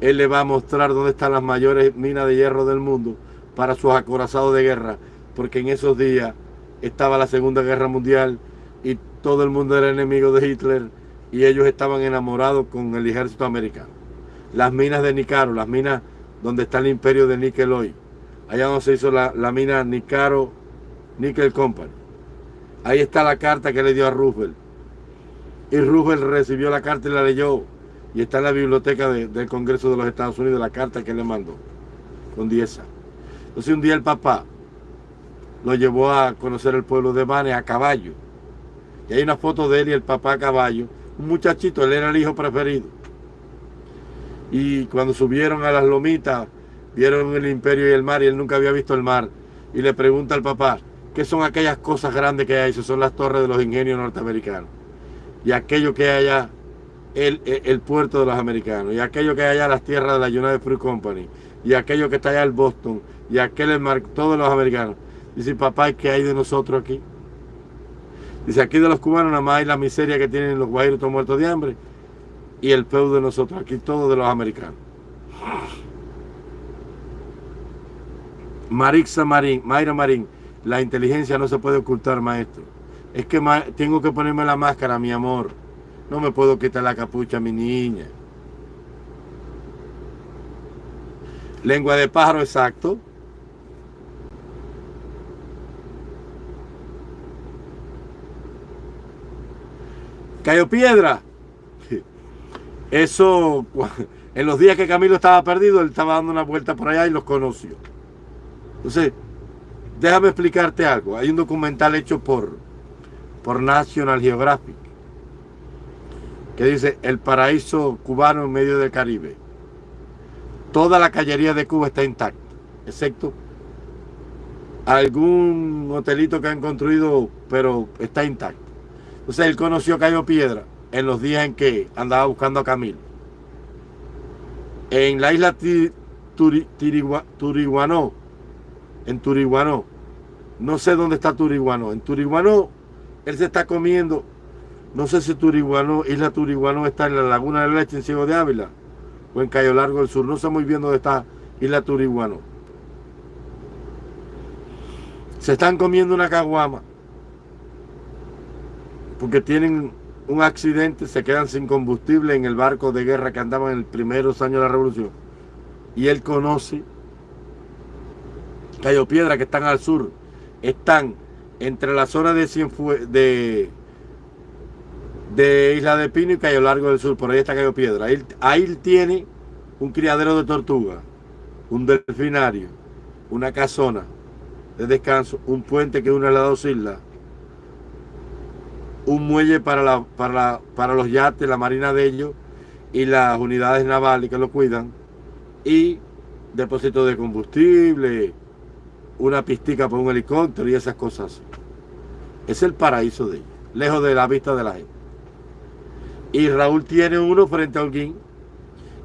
Speaker 1: él le va a mostrar dónde están las mayores minas de hierro del mundo para sus acorazados de guerra, porque en esos días estaba la Segunda Guerra Mundial y todo el mundo era enemigo de Hitler y ellos estaban enamorados con el ejército americano. Las minas de Nicaro, las minas donde está el imperio de níquel hoy, allá donde se hizo la, mina Nicaro Nickel Company. Ahí está la carta que le dio a Roosevelt. Y Roosevelt recibió la carta y la leyó. Y está en la biblioteca del Congreso de los Estados Unidos la carta que le mandó, con 10 Entonces un día el papá lo llevó a conocer el pueblo de Bane a caballo. Y hay una foto de él y el papá a caballo. Un muchachito, él era el hijo preferido. Y cuando subieron a las lomitas, vieron el imperio y el mar y él nunca había visto el mar. Y le pregunta al papá, ¿qué son aquellas cosas grandes que hay? Son las torres de los ingenios norteamericanos. Y aquello que hay allá, el, el, puerto de los americanos. Y aquello que hay allá, las tierras de la United Fruit Company. Y aquello que está allá, el Boston. Y aquel, el mar, todos los americanos. Dice, papá, ¿qué hay de nosotros aquí? Dice, aquí de los cubanos nada más hay la miseria que tienen los guajiros muertos de hambre y el feudo de nosotros, aquí todo de los americanos. Marixa Marín, Mayra Marín, la inteligencia no se puede ocultar, maestro. Es que tengo que ponerme la máscara, mi amor. No me puedo quitar la capucha, mi niña. Lengua de pájaro, exacto. Cayó piedra. Eso, en los días que Camilo estaba perdido, él estaba dando una vuelta por allá y los conoció. Entonces, déjame explicarte algo. Hay un documental hecho por, por National Geographic que dice El paraíso cubano en medio del Caribe. Toda la callería de Cuba está intacta, excepto algún hotelito que han construido, pero está intacto. Entonces él conoció Cayo Piedra en los días en que andaba buscando a Camilo. En la isla Turiguanó, en Turiguanó, no sé dónde está Turiguanó, en Turiguanó él se está comiendo, no sé si Turiguanó, isla Turiguanó está en la Laguna de Leche en Ciego de Ávila o en Cayo Largo del Sur, no sé muy bien dónde está isla Turiguanó. Se están comiendo una caguama porque tienen un accidente, se quedan sin combustible en el barco de guerra que andaban en los primeros años de la revolución. Y él conoce Cayo Piedra, que están al sur, están entre la zona de, Isla de Pino y Cayo Largo del Sur, por ahí está Cayo Piedra. Ahí, ahí tiene un criadero de tortuga, un delfinario, una casona de descanso, un puente que une las dos islas, un muelle para, la, para, para los yates, la marina de ellos y las unidades navales que lo cuidan y depósito de combustible, una pistica para un helicóptero y esas cosas. Es el paraíso de ellos, lejos de la vista de la gente. Y Raúl tiene uno frente a Holguín,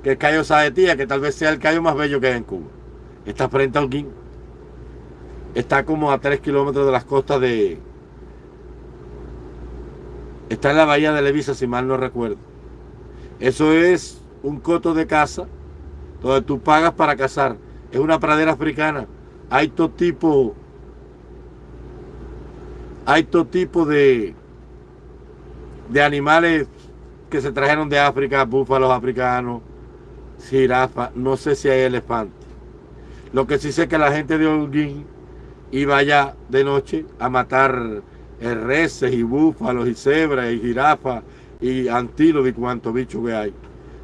Speaker 1: que es Cayo Saetía, que tal vez sea el cayo más bello que hay en Cuba. Está frente a Holguín. Está como a 3 kilómetros de las costas de, Está en la bahía de Levisa, si mal no recuerdo. Eso es un coto de casa donde tú pagas para cazar. Es una pradera africana. Hay todo tipo, hay todo tipo de, de animales que se trajeron de África, búfalos africanos, jirafas, no sé si hay elefantes. Lo que sí sé es que la gente de Holguín iba allá de noche a matar reses y búfalos y cebras y jirafas y antílopes y cuanto bicho que hay.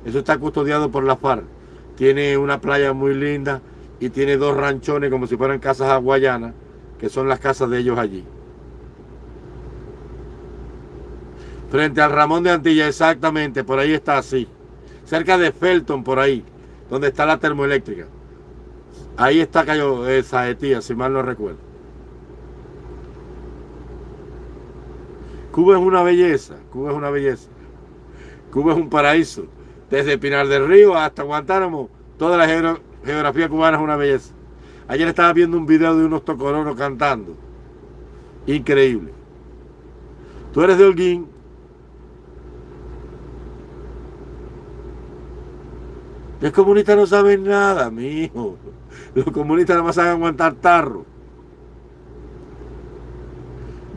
Speaker 1: Eso está custodiado por la FARC. Tiene una playa muy linda y tiene dos ranchones como si fueran casas hawaianas, que son las casas de ellos allí. Frente al Ramón de Antilla, exactamente, por ahí está así. Cerca de Felton, por ahí, donde está la termoeléctrica. Ahí está Cayo esa tía, si mal no recuerdo. Cuba es una belleza, Cuba es una belleza. Cuba es un paraíso. Desde Pinar del Río hasta Guantánamo, toda la geografía cubana es una belleza. Ayer estaba viendo un video de unos tocoronos cantando. Increíble. Tú eres de Holguín. Los comunistas no saben nada, mi hijo. Los comunistas nada más saben aguantar tarro.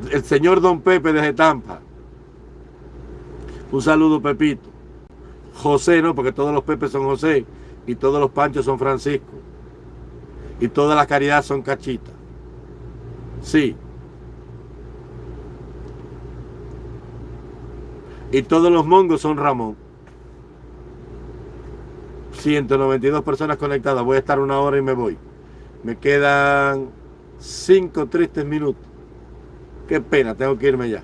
Speaker 1: El señor Don Pepe desde Tampa. Un saludo, Pepito. José, no, porque todos los Pepes son José y todos los Panchos son Francisco. Y todas las caridades son Cachita. Sí. Y todos los mongos son Ramón. 192 personas conectadas. Voy a estar una hora y me voy. Me quedan cinco tristes minutos. Qué pena, tengo que irme ya.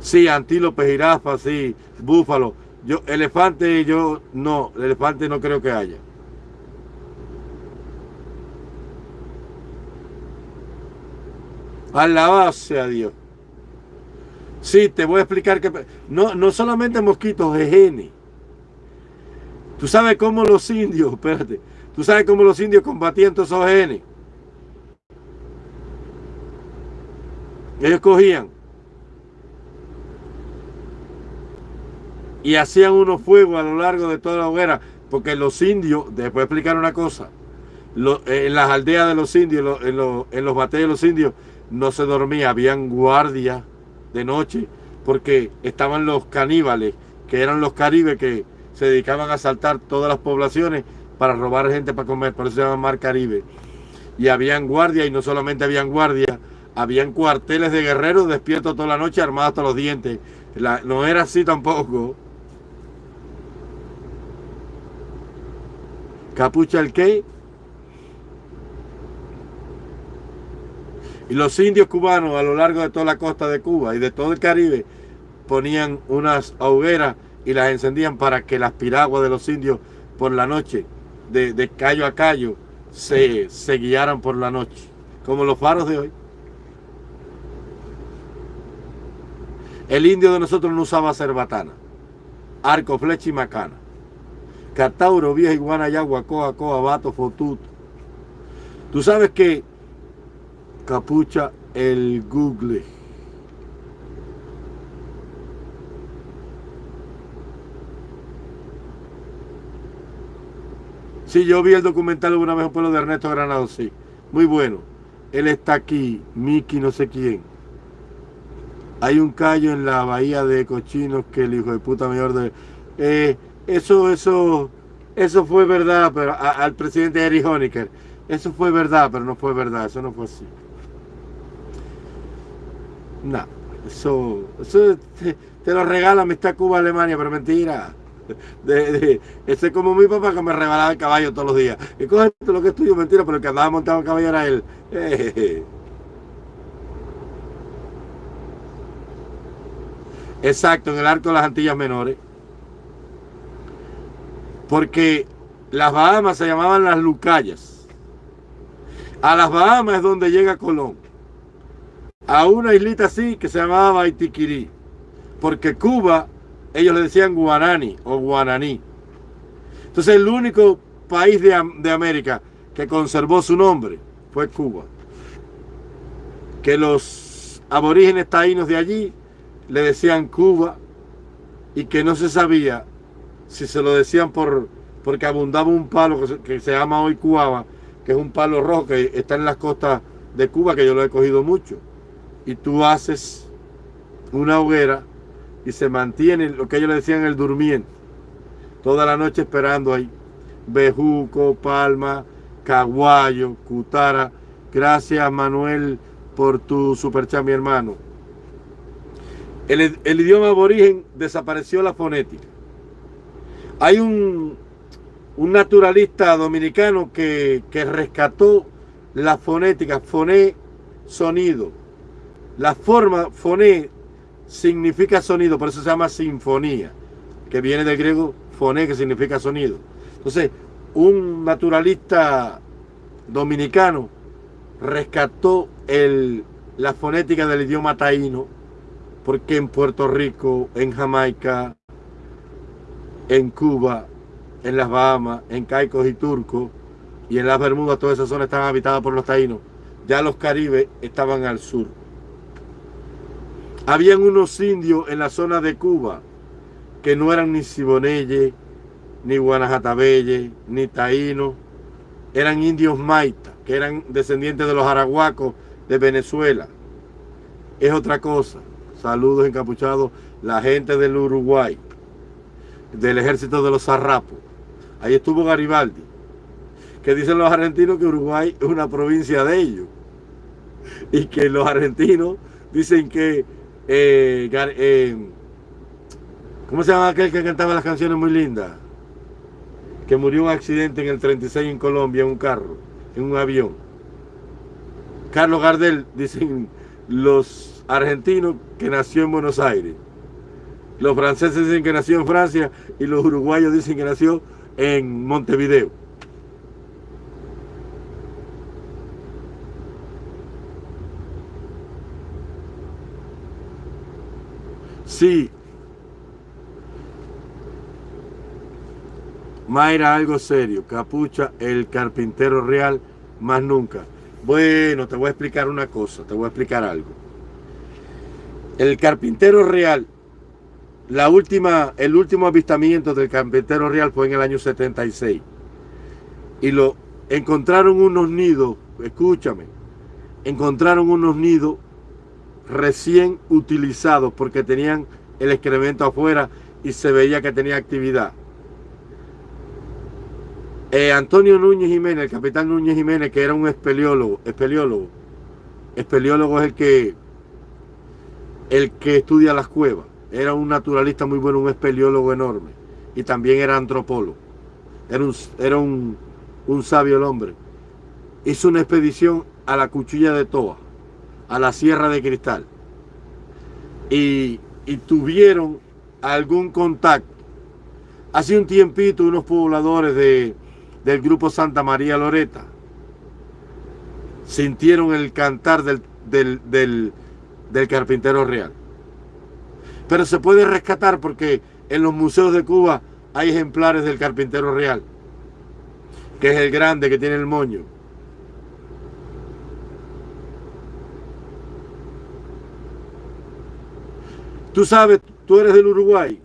Speaker 1: Sí, antílope, jirafa, sí, búfalo. Yo, elefante, yo no, elefante no creo que haya. Alabado sea Dios. Sí, te voy a explicar que no, no solamente mosquitos, es genes. Tú sabes cómo los indios, espérate, tú sabes cómo los indios combatían todos esos genes. Ellos cogían y hacían unos fuegos a lo largo de toda la hoguera, porque los indios, después explicar una cosa, en las aldeas de los indios, en, los, en los batallos de los indios, no se dormía, habían guardias de noche, porque estaban los caníbales, que eran los caribes que se dedicaban a asaltar todas las poblaciones para robar gente para comer, por eso se llama Mar Caribe. Y habían guardias, y no solamente habían guardias, habían cuarteles de guerreros despiertos toda la noche armados hasta los dientes. no era así tampoco. ¿Capucha el qué? Y los indios cubanos a lo largo de toda la costa de Cuba y de todo el Caribe ponían unas hogueras y las encendían para que las piraguas de los indios por la noche, de, de callo a callo, se, se guiaran por la noche, como los faros de hoy. El indio de nosotros no usaba cerbatana, arco, flecha y macana. Catauro, vieja iguana, yagua, coa, coa, bato, fotuto. Tú sabes que capucha el Google. Sí, yo vi el documental una vez un pueblo de Ernesto Granado, sí. Muy bueno. Él está aquí, Miki no sé quién. Hay un callo en la bahía de Cochinos que el hijo de puta mayor de... Eh, eso, eso, eso fue verdad, pero al presidente Eric Honecker. Eso fue verdad, pero no fue verdad, eso no fue así. No, eso, eso te, lo regala Amistad Cuba Alemania, pero mentira. De, ese es como mi papá que me regalaba el caballo todos los días. Y coge lo que es tuyo, mentira, pero el que andaba montado el caballo era él. Exacto, en el arco de las Antillas Menores. Porque las Bahamas se llamaban las Lucayas. A las Bahamas es donde llega Colón a una islita así que se llamaba Baitiquirí, porque Cuba, ellos le decían Guanani o Guananí. Entonces el único país de, de América que conservó su nombre fue Cuba. Que los aborígenes taínos de allí le decían Cuba y que no se sabía si se lo decían por porque abundaba un palo que se, que se llama hoy Cuaba, que es un palo rojo que está en las costas de Cuba, que yo lo he cogido mucho y tú haces una hoguera y se mantiene lo que ellos le decían el durmiente. Toda la noche esperando ahí. Bejuco, Palma, Caguayo, Cutara. Gracias Manuel por tu superchat, mi hermano. El, idioma aborigen desapareció la fonética. Hay un, naturalista dominicano que, rescató la fonética, foné, sonido la forma foné significa sonido, por eso se llama sinfonía, que viene del griego foné, que significa sonido. Entonces, un naturalista dominicano rescató la fonética del idioma taíno, porque en Puerto Rico, en Jamaica, en Cuba, en las Bahamas, en Caicos y Turcos, y en las Bermudas, todas esas zonas estaban habitadas por los taínos. Ya los caribes estaban al sur. Habían unos indios en la zona de Cuba que no eran ni Siboneye, ni Guanajatabelle, ni Taíno, eran indios Maita, que eran descendientes de los arahuacos de Venezuela. Es otra cosa. Saludos encapuchados, la gente del Uruguay, del ejército de los zarrapos. Ahí estuvo Garibaldi, que dicen los argentinos que Uruguay es una provincia de ellos. Y que los argentinos dicen que... Eh, eh, ¿Cómo se llama aquel que cantaba las canciones muy lindas? Que murió un accidente en el 36 en Colombia en un carro, en un avión. Carlos Gardel, dicen los argentinos que nació en Buenos Aires. Los franceses dicen que nació en Francia y los uruguayos dicen que nació en Montevideo. Sí. Mayra, algo serio. Capucha, el carpintero real, más nunca. Bueno, te voy a explicar una cosa, te voy a explicar algo. El carpintero real, la última, el último avistamiento del carpintero real fue en el año 76. Y lo encontraron unos nidos, escúchame, encontraron unos nidos recién utilizados porque tenían el excremento afuera y se veía que tenía actividad. Eh, Antonio Núñez Jiménez, el capitán Núñez Jiménez, que era un espeleólogo, espeleólogo, espeleólogo es el que, el que estudia las cuevas, era un naturalista muy bueno, un espeleólogo enorme, y también era antropólogo, era un, era un, un sabio el hombre. Hizo una expedición a la cuchilla de Toa, a la Sierra de Cristal, y, y tuvieron algún contacto. Hace un tiempito unos pobladores de, del grupo Santa María Loreta sintieron el cantar del, del, carpintero real. Pero se puede rescatar porque en los museos de Cuba hay ejemplares del carpintero real, que es el grande que tiene el moño. Tú sabes, tú eres del Uruguay.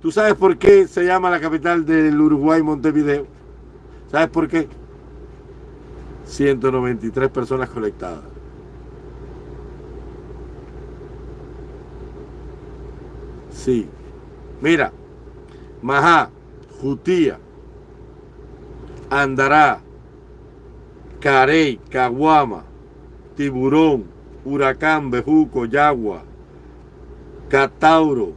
Speaker 1: ¿Tú sabes por qué se llama la capital del Uruguay Montevideo? ¿Sabes por qué? 193 personas conectadas. Sí. Mira, Majá, Jutía, Andará, Carey, Caguama, Tiburón, Huracán, Bejuco, Yagua, Catauro,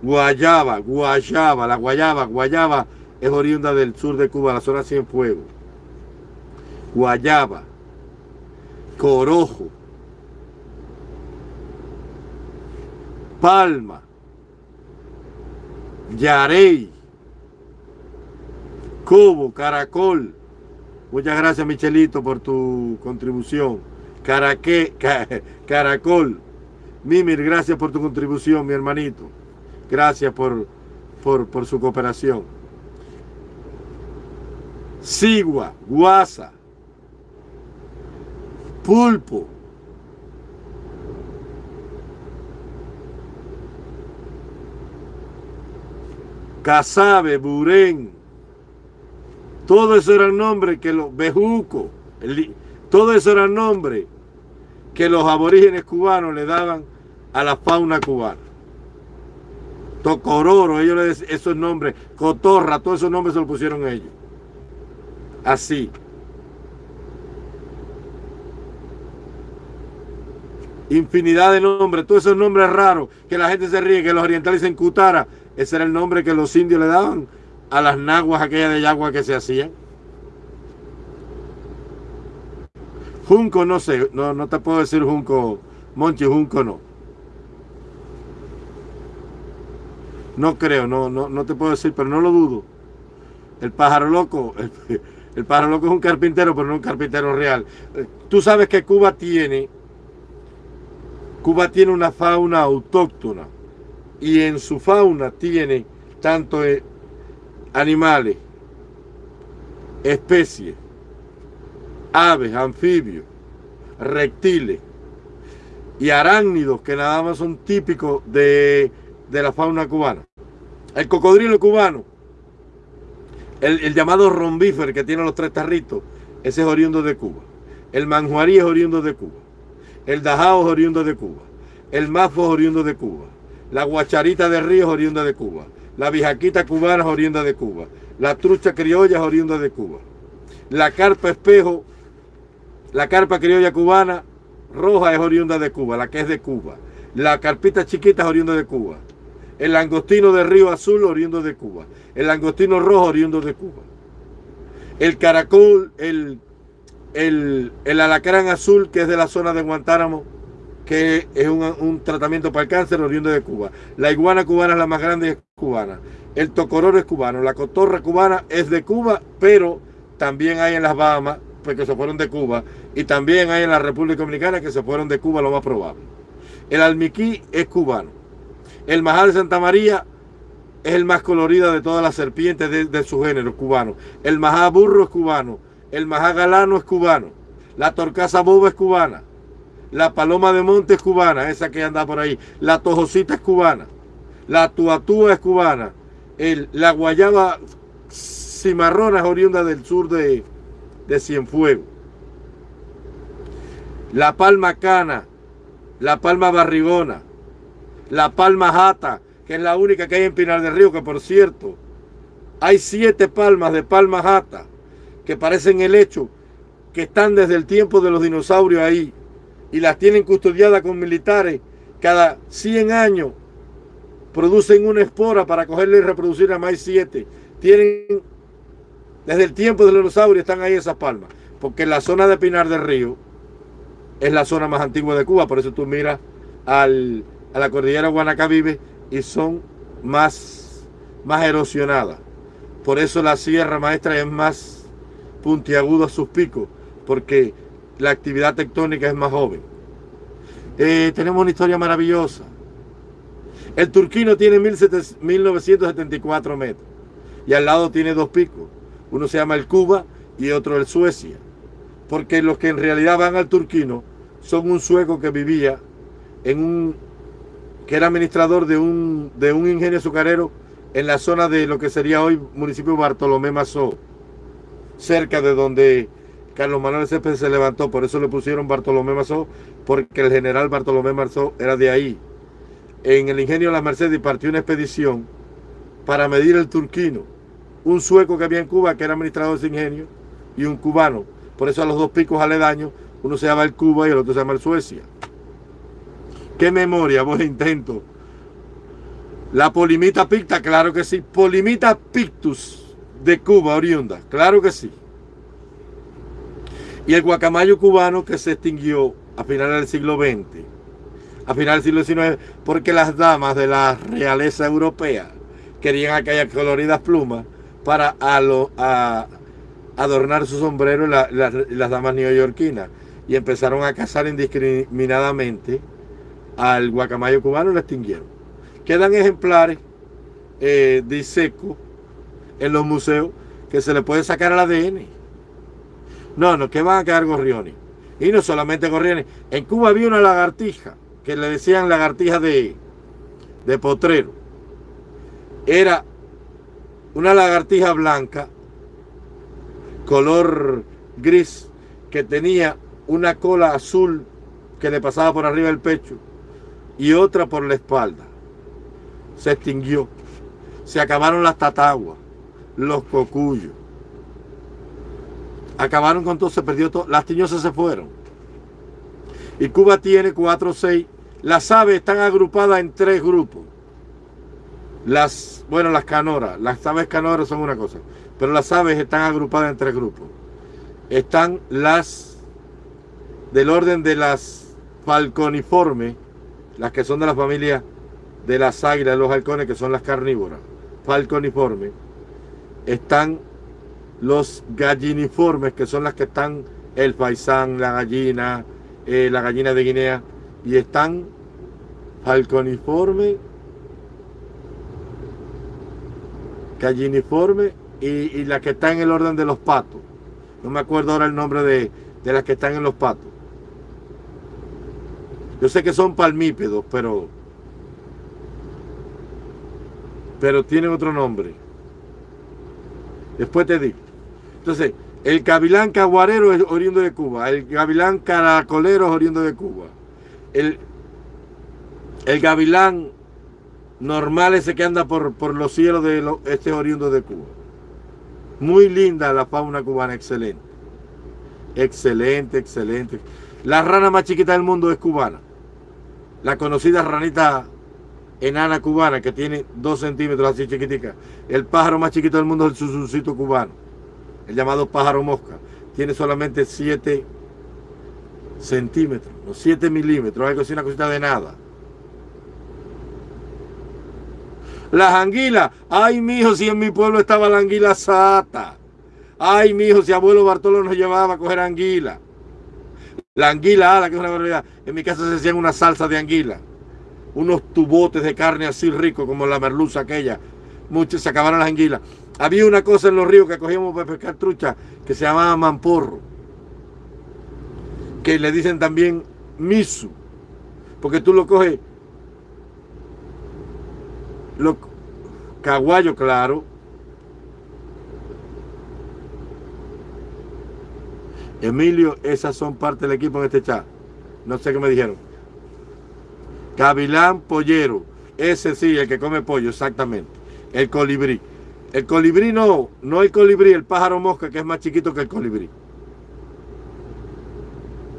Speaker 1: Guayaba, Guayaba, la Guayaba, Guayaba, es oriunda del sur de Cuba, la zona Cienfuegos, Guayaba, Corojo, Palma, Yarey, Cobo, Caracol. Muchas gracias, Michelito, por tu contribución. Caraque, Caracol. Mimir, gracias por tu contribución, mi hermanito. Gracias por, por, por su cooperación. Sigua, Guasa, Pulpo, Casabe, Burén, todo eso eran nombres que los Bejuco, todo eso eran nombres que los aborígenes cubanos le daban a la fauna cubana. Tocororo, ellos le decían esos nombres, Cotorra, todos esos nombres se los pusieron ellos así. Infinidad de nombres, todos esos nombres raros que la gente se ríe, que los orientales dicen Cutara, ese era el nombre que los indios le daban a las naguas aquellas de yagua que se hacían. Junco no sé, no, no te puedo decir Junco, Monchi, Junco no. No creo, no, no, no te puedo decir, pero no lo dudo. El pájaro loco, el pájaro loco es un carpintero, pero no un carpintero real. Tú sabes que Cuba tiene, Cuba tiene una fauna autóctona y en su fauna tiene tanto eh, animales, especies, aves, anfibios, reptiles y arácnidos que nada más son típicos de, de la fauna cubana. El cocodrilo cubano, el, llamado rombífer que tiene los tres tarritos, ese es oriundo de Cuba. El manjuarí es oriundo de Cuba. El dajao es oriundo de Cuba. El mafo es oriundo de Cuba. La guacharita de río es oriunda de Cuba. La vijaquita cubana oriunda de Cuba. La trucha criolla oriunda de Cuba. La carpa espejo, la carpa criolla cubana roja es oriunda de Cuba, la que es de Cuba. La carpita chiquita es oriunda de Cuba. El langostino de río azul oriundo de Cuba. El langostino rojo oriundo de Cuba. El caracol, el, el, el alacrán azul que es de la zona de Guantánamo, que es un, tratamiento para el cáncer oriundo de Cuba. La iguana cubana es la más grande es cubana. El tocororo es cubano. La cotorra cubana es de Cuba, pero también hay en las Bahamas, porque pues, se fueron de Cuba. Y también hay en la República Dominicana que se fueron de Cuba, lo más probable. El almiquí es cubano. El majá de Santa María es el más colorido de todas las serpientes de, su género, cubano. El majá burro es cubano. El majá galano es cubano. La torcaza boba es cubana. La paloma de monte es cubana, esa que anda por ahí. La tojosita es cubana. La tuatúa es cubana. El, la guayaba cimarrona es oriunda del sur de, de Cienfuegos. La palma cana, la palma barrigona, la palma jata, que es la única que hay en Pinar del Río, que por cierto, hay siete palmas de palma jata que parecen el hecho, que están desde el tiempo de los dinosaurios ahí y las tienen custodiadas con militares. Cada 100 años producen una espora para cogerle y reproducir a más siete. Tienen, desde el tiempo de los dinosaurios están ahí esas palmas, porque la zona de Pinar del Río es la zona más antigua de Cuba, por eso tú miras al, a la cordillera Guanacavive y son más, más erosionadas. Por eso la Sierra Maestra es más puntiaguda a sus picos, porque la actividad tectónica es más joven. Eh, tenemos una historia maravillosa. El turquino tiene 1974 metros y al lado tiene dos picos. Uno se llama el Cuba y otro el Suecia. Porque los que en realidad van al turquino son un sueco que vivía en un, que era administrador de un, de un ingenio azucarero en la zona de lo que sería hoy municipio Bartolomé Mazó, cerca de donde Carlos Manuel Céspedes se levantó, por eso le pusieron Bartolomé Mazó, porque el general Bartolomé Mazó era de ahí. En el ingenio de la Mercedes partió una expedición para medir el turquino, un sueco que había en Cuba, que era administrador de ese ingenio, y un cubano. Por eso a los dos picos aledaños uno se llama el Cuba y el otro se llama el Suecia. ¿Qué memoria? Vos intento. La polimita picta, claro que sí. Polimita pictus de Cuba, oriunda, claro que sí. Y el guacamayo cubano que se extinguió a finales del siglo XX, a finales del siglo XIX, porque las damas de la realeza europea querían aquellas coloridas plumas para adornar su sombrero las damas neoyorquinas y empezaron a cazar indiscriminadamente al guacamayo cubano y lo extinguieron. Quedan ejemplares eh, de seco en los museos que se le puede sacar al ADN. No, no, que van a quedar gorriones. Y no solamente gorriones. En Cuba había una lagartija que le decían lagartija de, de potrero. Era una lagartija blanca, color gris, que tenía una cola azul que le pasaba por arriba del pecho y otra por la espalda. Se extinguió. Se acabaron las tataguas, los cocuyos. Acabaron con todo, se perdió todo. Las tiñosas se fueron. Y Cuba tiene cuatro o seis. Las aves están agrupadas en tres grupos. Las, bueno, las canoras. Las aves canoras son una cosa. Pero las aves están agrupadas en tres grupos. Están las del orden de las falconiformes, las que son de la familia de las águilas, los halcones, que son las carnívoras, falconiformes, están los galliniformes, que son las que están el faisán, la gallina, eh, la gallina de Guinea, y están falconiforme, galliniforme y, y las que están en el orden de los patos. No me acuerdo ahora el nombre de, de las que están en los patos. Yo sé que son palmípedos, pero pero tiene otro nombre. Después te digo. Entonces, el gavilán caguarero es oriundo de Cuba, el gavilán caracolero es oriundo de Cuba. El, el gavilán normal ese que anda por, por los cielos de este oriundo de Cuba. Muy linda la fauna cubana, excelente. Excelente, excelente. La rana más chiquita del mundo es cubana. La conocida ranita enana cubana que tiene dos centímetros así chiquitica. El pájaro más chiquito del mundo es el susurcito cubano. El llamado pájaro mosca. Tiene solamente 7 centímetros, o 7 milímetros, algo así, una cosita de nada. Las anguilas. Ay, mijo, si en mi pueblo estaba la anguila sata. Ay, mijo, si abuelo Bartolo nos llevaba a coger anguila. La anguila ala, que es una barbaridad. En mi casa se hacían una salsa de anguila. Unos tubotes de carne así rico como la merluza aquella. Muchos se acabaron las anguilas. Había una cosa en los ríos que cogíamos para pescar trucha que se llamaba mamporro. Que le dicen también misu. Porque tú lo coges lo, caguayo, claro. Emilio, esas son parte del equipo en este chat. No sé qué me dijeron. Gavilán Pollero. Ese sí, el que come pollo, exactamente. El colibrí. El colibrí no, no el colibrí, el pájaro mosca que es más chiquito que el colibrí.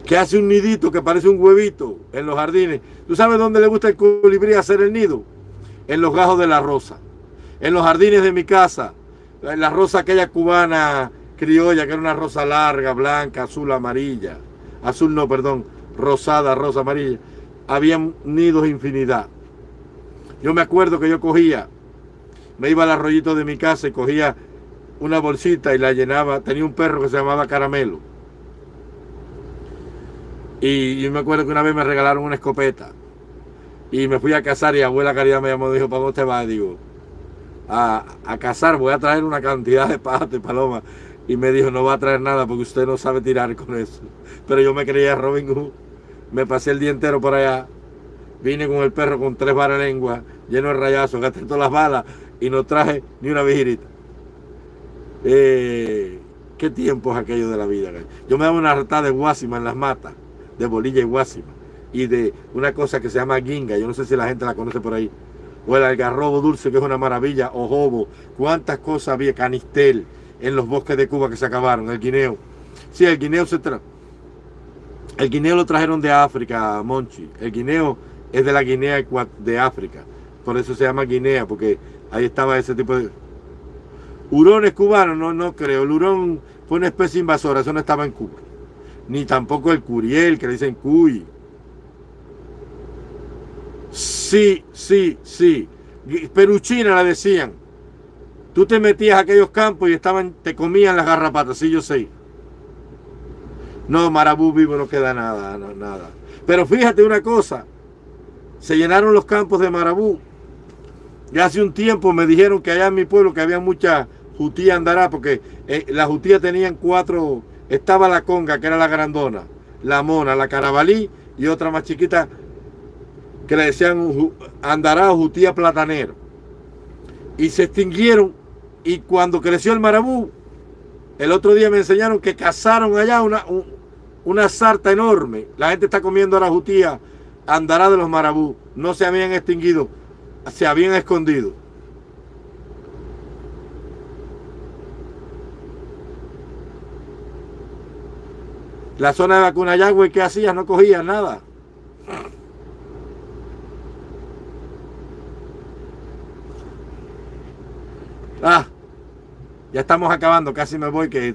Speaker 1: Que hace un nidito que parece un huevito en los jardines. ¿Tú sabes dónde le gusta el colibrí hacer el nido? en los gajos de la rosa, en los jardines de mi casa, en la rosa aquella cubana criolla, que era una rosa larga, blanca, azul, amarilla, azul no, perdón, rosada, rosa, amarilla, había nidos infinidad. Yo me acuerdo que yo cogía, me iba al arroyito de mi casa y cogía una bolsita y la llenaba, tenía un perro que se llamaba Caramelo. Y yo me acuerdo que una vez me regalaron una escopeta y me fui a cazar y abuela Caridad me llamó y dijo, ¿para dónde te vas? Digo, a, a cazar, voy a traer una cantidad de patos y palomas. Y me dijo, no va a traer nada porque usted no sabe tirar con eso. Pero yo me creía Robin Hood. Me pasé el día entero por allá. Vine con el perro con tres varas de lengua, lleno de rayazos, gasté todas las balas y no traje ni una vigirita. Eh, ¿Qué tiempos aquellos de la vida? Yo me daba una hartada de guásima en las matas, de bolilla y guásima y de una cosa que se llama guinga, yo no sé si la gente la conoce por ahí, o el algarrobo dulce, que es una maravilla, o jobo, cuántas cosas había, canistel, en los bosques de Cuba que se acabaron, el guineo. Sí, el guineo se tra el guineo lo trajeron de África, Monchi. El guineo es de la Guinea de África. Por eso se llama Guinea, porque ahí estaba ese tipo de... Hurones cubanos, no, no creo. El hurón fue una especie invasora, eso no estaba en Cuba. Ni tampoco el curiel, que le dicen cuy. Sí, sí, sí. Peruchina la decían. Tú te metías a aquellos campos y estaban, te comían las garrapatas, sí, yo sé. No, Marabú vivo no queda nada, nada. Pero fíjate una cosa, se llenaron los campos de Marabú. Y hace un tiempo me dijeron que allá en mi pueblo que había mucha jutía andará, porque eh, las jutías tenían cuatro, estaba la conga, que era la grandona, la mona, la carabalí y otra más chiquita que le decían andará jutía platanero. Y se extinguieron y cuando creció el marabú, el otro día me enseñaron que cazaron allá una, una sarta enorme. La gente está comiendo la jutía andará de los marabú. No se habían extinguido, se habían escondido. La zona de vacuna ¿qué hacía? No cogía nada. Ah, ya estamos acabando, casi me voy, que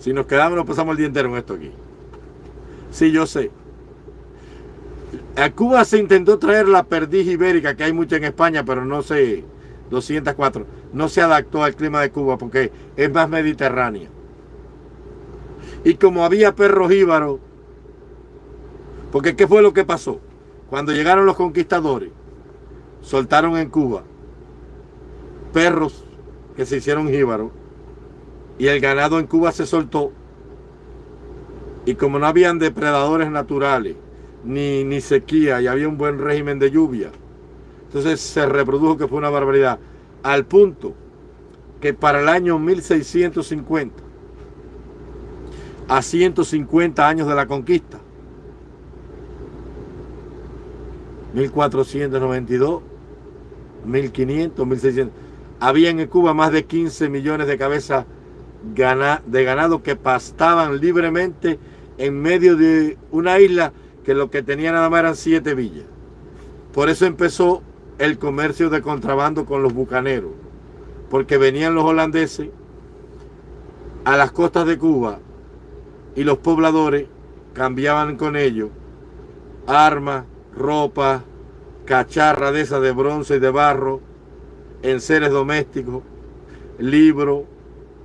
Speaker 1: si, nos quedamos nos pasamos el día entero en esto aquí. Sí, yo sé. A Cuba se intentó traer la perdiz ibérica, que hay mucha en España, pero no se, 204, no se adaptó al clima de Cuba porque es más mediterránea. Y como había perros íbaros, porque ¿qué fue lo que pasó? Cuando llegaron los conquistadores, soltaron en Cuba perros que se hicieron jíbaros y el ganado en Cuba se soltó y como no habían depredadores naturales ni, ni sequía y había un buen régimen de lluvia. Entonces se reprodujo que fue una barbaridad al punto que para el año 1650, a 150 años de la conquista, 1492, 1500, 1600, había en Cuba más de 15 millones de cabezas de ganado que pastaban libremente en medio de una isla que lo que tenía nada más eran siete villas. Por eso empezó el comercio de contrabando con los bucaneros, porque venían los holandeses a las costas de Cuba y los pobladores cambiaban con ellos armas, ropa, cacharra de esas de bronce y de barro, enseres domésticos, libros,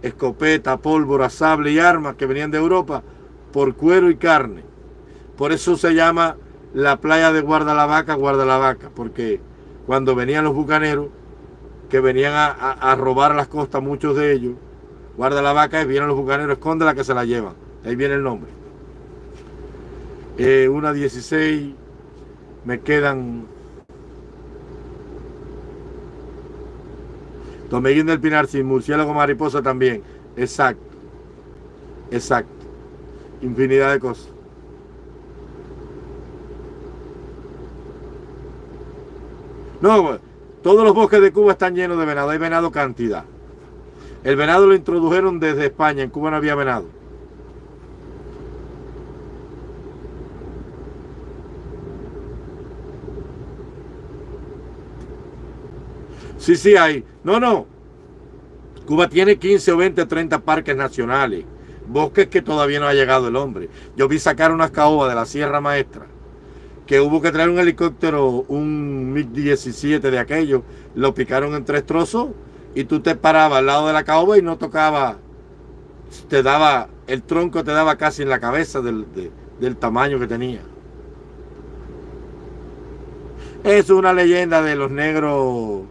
Speaker 1: escopeta, pólvora, sable y armas que venían de Europa por cuero y carne. Por eso se llama la playa de Guardalavaca, Guardalavaca, porque cuando venían los bucaneros, que venían a, robar las costas, muchos de ellos, Guardalavaca, y vienen los bucaneros, esconde la que se la llevan. Ahí viene el nombre. Eh, una 16, me quedan Domeguín del Pinar, sin murciélago mariposa también. Exacto. Exacto. Infinidad de cosas. No, todos los bosques de Cuba están llenos de venado. Hay venado cantidad. El venado lo introdujeron desde España. En Cuba no había venado. Sí, sí, hay. No, no. Cuba tiene 15 o 20 o 30 parques nacionales. Bosques que todavía no ha llegado el hombre. Yo vi sacar unas caobas de la Sierra Maestra que hubo que traer un helicóptero, un MiG-17 de aquello, lo picaron en tres trozos y tú te parabas al lado de la caoba y no tocaba, te daba, el tronco te daba casi en la cabeza del, del tamaño que tenía. Es una leyenda de los negros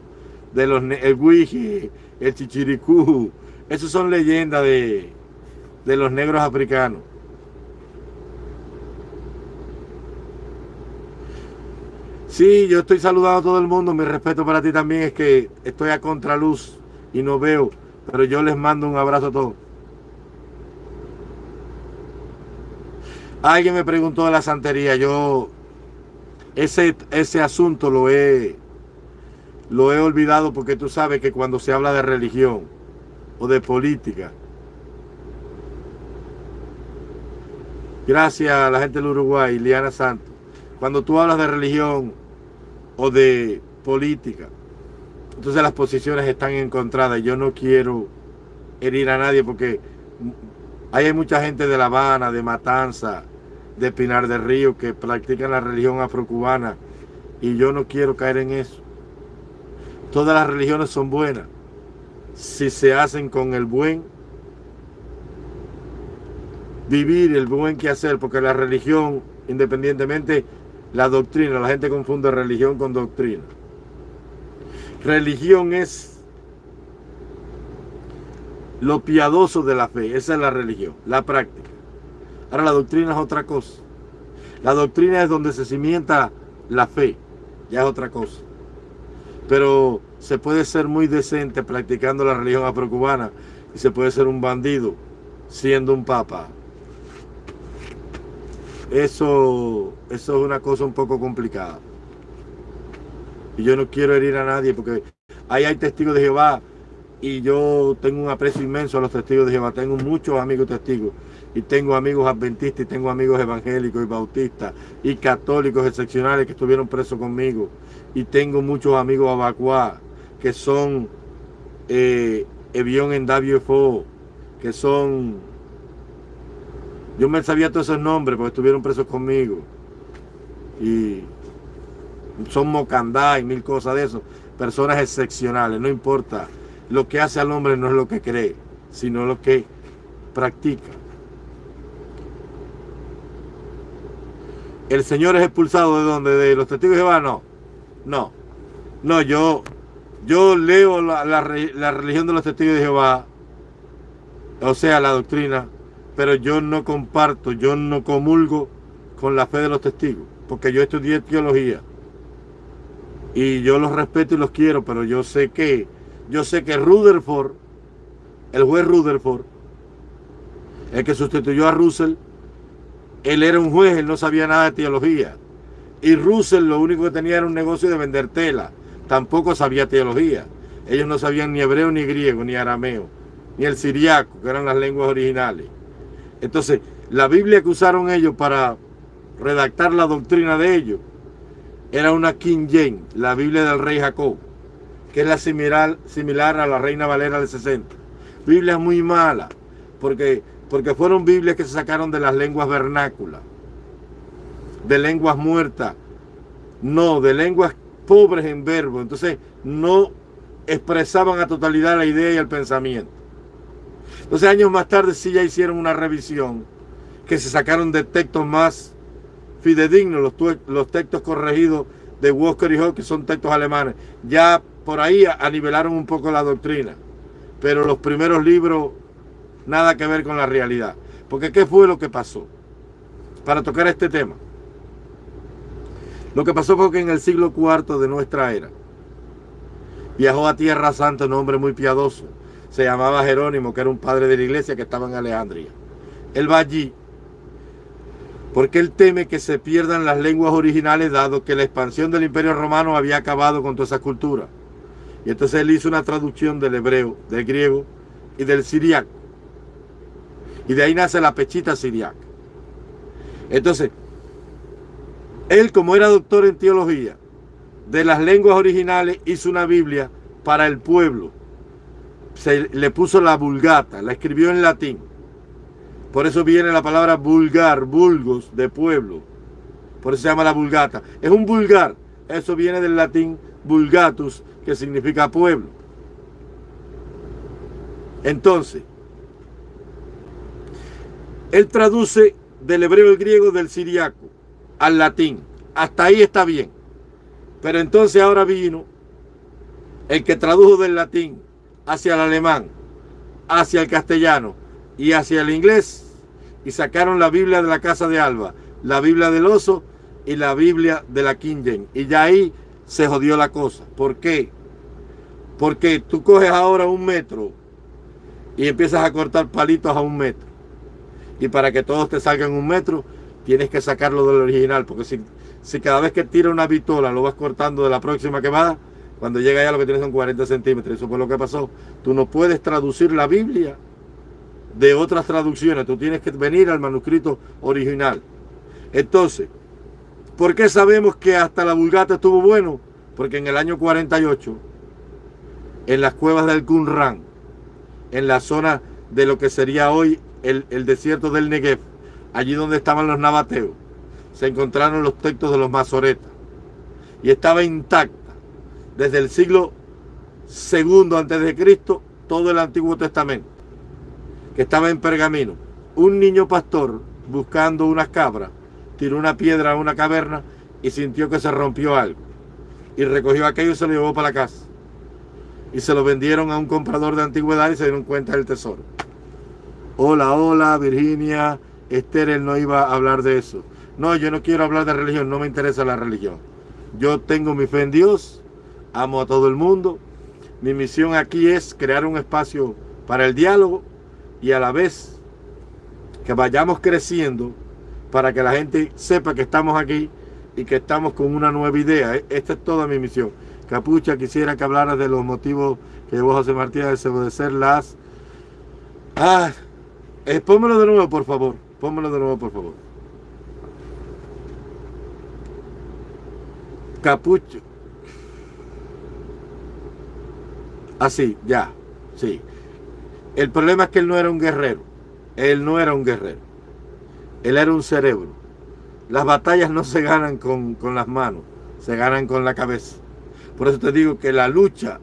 Speaker 1: de los, el Wiji, el Chichiricú. Esas son leyendas de, de los negros africanos. Sí, yo estoy saludando a todo el mundo. Mi respeto para ti también es que estoy a contraluz y no veo, pero yo les mando un abrazo a todos. Alguien me preguntó de la santería. Yo ese, ese asunto lo he lo he olvidado porque tú sabes que cuando se habla de religión o de política, gracias a la gente del Uruguay, Liana Santos, cuando tú hablas de religión o de política, entonces las posiciones están encontradas. Yo no quiero herir a nadie porque hay mucha gente de La Habana, de Matanza, de Pinar del Río que practican la religión afrocubana y yo no quiero caer en eso. Todas las religiones son buenas si se hacen con el buen vivir, el buen que hacer, porque la religión, independientemente, la doctrina, la gente confunde religión con doctrina. Religión es lo piadoso de la fe, esa es la religión, la práctica. Ahora la doctrina es otra cosa. La doctrina es donde se cimienta la fe, ya es otra cosa pero se puede ser muy decente practicando la religión afrocubana y se puede ser un bandido siendo un papa. Eso, eso es una cosa un poco complicada. Y yo no quiero herir a nadie porque ahí hay testigos de Jehová y yo tengo un aprecio inmenso a los testigos de Jehová. Tengo muchos amigos testigos y tengo amigos adventistas y tengo amigos evangélicos y bautistas y católicos excepcionales que estuvieron presos conmigo y tengo muchos amigos abacuá que son eh, Evión en WFO, que son... Yo me sabía todos esos nombres porque estuvieron presos conmigo. Y son mocandá y mil cosas de eso. Personas excepcionales, no importa. Lo que hace al hombre no es lo que cree, sino lo que practica. ¿El Señor es expulsado de donde? ¿De los testigos de Jehová? No. No. No, yo, yo leo la, religión de los testigos de Jehová, o sea, la doctrina, pero yo no comparto, yo no comulgo con la fe de los testigos, porque yo estudié teología. Y yo los respeto y los quiero, pero yo sé que yo sé que Rutherford, el juez Rutherford, el que sustituyó a Russell, él era un juez, él no sabía nada de teología. Y Russell lo único que tenía era un negocio de vender tela. Tampoco sabía teología. Ellos no sabían ni hebreo, ni griego, ni arameo, ni el siriaco, que eran las lenguas originales. Entonces, la Biblia que usaron ellos para redactar la doctrina de ellos era una King James, la Biblia del rey Jacob, que es la similar, similar a la Reina Valera del 60. Biblia muy mala, porque, porque fueron Biblias que se sacaron de las lenguas vernáculas, de lenguas muertas, no, de lenguas pobres en verbo. Entonces, no expresaban a totalidad la idea y el pensamiento. Entonces, años más tarde sí ya hicieron una revisión que se sacaron de textos más fidedignos, los, textos corregidos de Walker y Hall, que son textos alemanes. Ya por ahí anivelaron un poco la doctrina, pero los primeros libros nada que ver con la realidad. Porque ¿qué fue lo que pasó? Para tocar este tema. Lo que pasó fue que en el siglo IV de nuestra era viajó a Tierra Santa un hombre muy piadoso. Se llamaba Jerónimo, que era un padre de la iglesia que estaba en Alejandría. Él va allí porque él teme que se pierdan las lenguas originales dado que la expansión del imperio romano había acabado con toda esa cultura. Y entonces él hizo una traducción del hebreo, del griego y del siriaco. Y de ahí nace la pechita siriaca. Entonces, él como era doctor en teología, de las lenguas originales hizo una Biblia para el pueblo. Se le puso la vulgata, la escribió en latín por eso viene la palabra vulgar, vulgos, de pueblo. Por eso se llama la vulgata. Es un vulgar. Eso viene del latín vulgatus, que significa pueblo. Entonces, él traduce del hebreo al griego del siriaco al latín. Hasta ahí está bien. Pero entonces ahora vino el que tradujo del latín hacia el alemán, hacia el castellano y hacia el inglés y sacaron la Biblia de la casa de Alba, la Biblia del oso y la Biblia de la King James. Y ya ahí se jodió la cosa. ¿Por qué? Porque tú coges ahora un metro y empiezas a cortar palitos a un metro. Y para que todos te salgan un metro, tienes que sacarlo del original. Porque si, si cada vez que tira una vitola lo vas cortando de la próxima quemada, cuando llega ya lo que tienes son 40 centímetros. Eso fue lo que pasó. Tú no puedes traducir la Biblia de otras traducciones. Tú tienes que venir al manuscrito original. Entonces, ¿por qué sabemos que hasta la Vulgata estuvo bueno? Porque en el año 48, en las cuevas del Qumran, en la zona de lo que sería hoy el, el desierto del Negev, allí donde estaban los nabateos, se encontraron los textos de los masoretas. Y estaba intacta desde el siglo segundo antes de Cristo todo el Antiguo Testamento que estaba en Pergamino. Un niño pastor buscando unas cabras tiró una piedra a una caverna y sintió que se rompió algo. Y recogió aquello y se lo llevó para la casa. Y se lo vendieron a un comprador de antigüedad y se dieron cuenta del tesoro. Hola, hola, Virginia. Esther, él no iba a hablar de eso. No, yo no quiero hablar de religión, no me interesa la religión. Yo tengo mi fe en Dios, amo a todo el mundo. Mi misión aquí es crear un espacio para el diálogo y a la vez que vayamos creciendo para que la gente sepa que estamos aquí y que estamos con una nueva idea. E, esta es toda mi misión. Capucha, quisiera que hablaras de los motivos que llevó José Martín a desobedecer las... Ah, eh, pónmelo de nuevo, por favor. Pónmelo de nuevo, por favor. Capucho. Así, ah, ya, sí. El problema es que él no era un guerrero. Él no era un guerrero. Él era un cerebro. Las batallas no se ganan con, las manos, se ganan con la cabeza. Por eso te digo que la lucha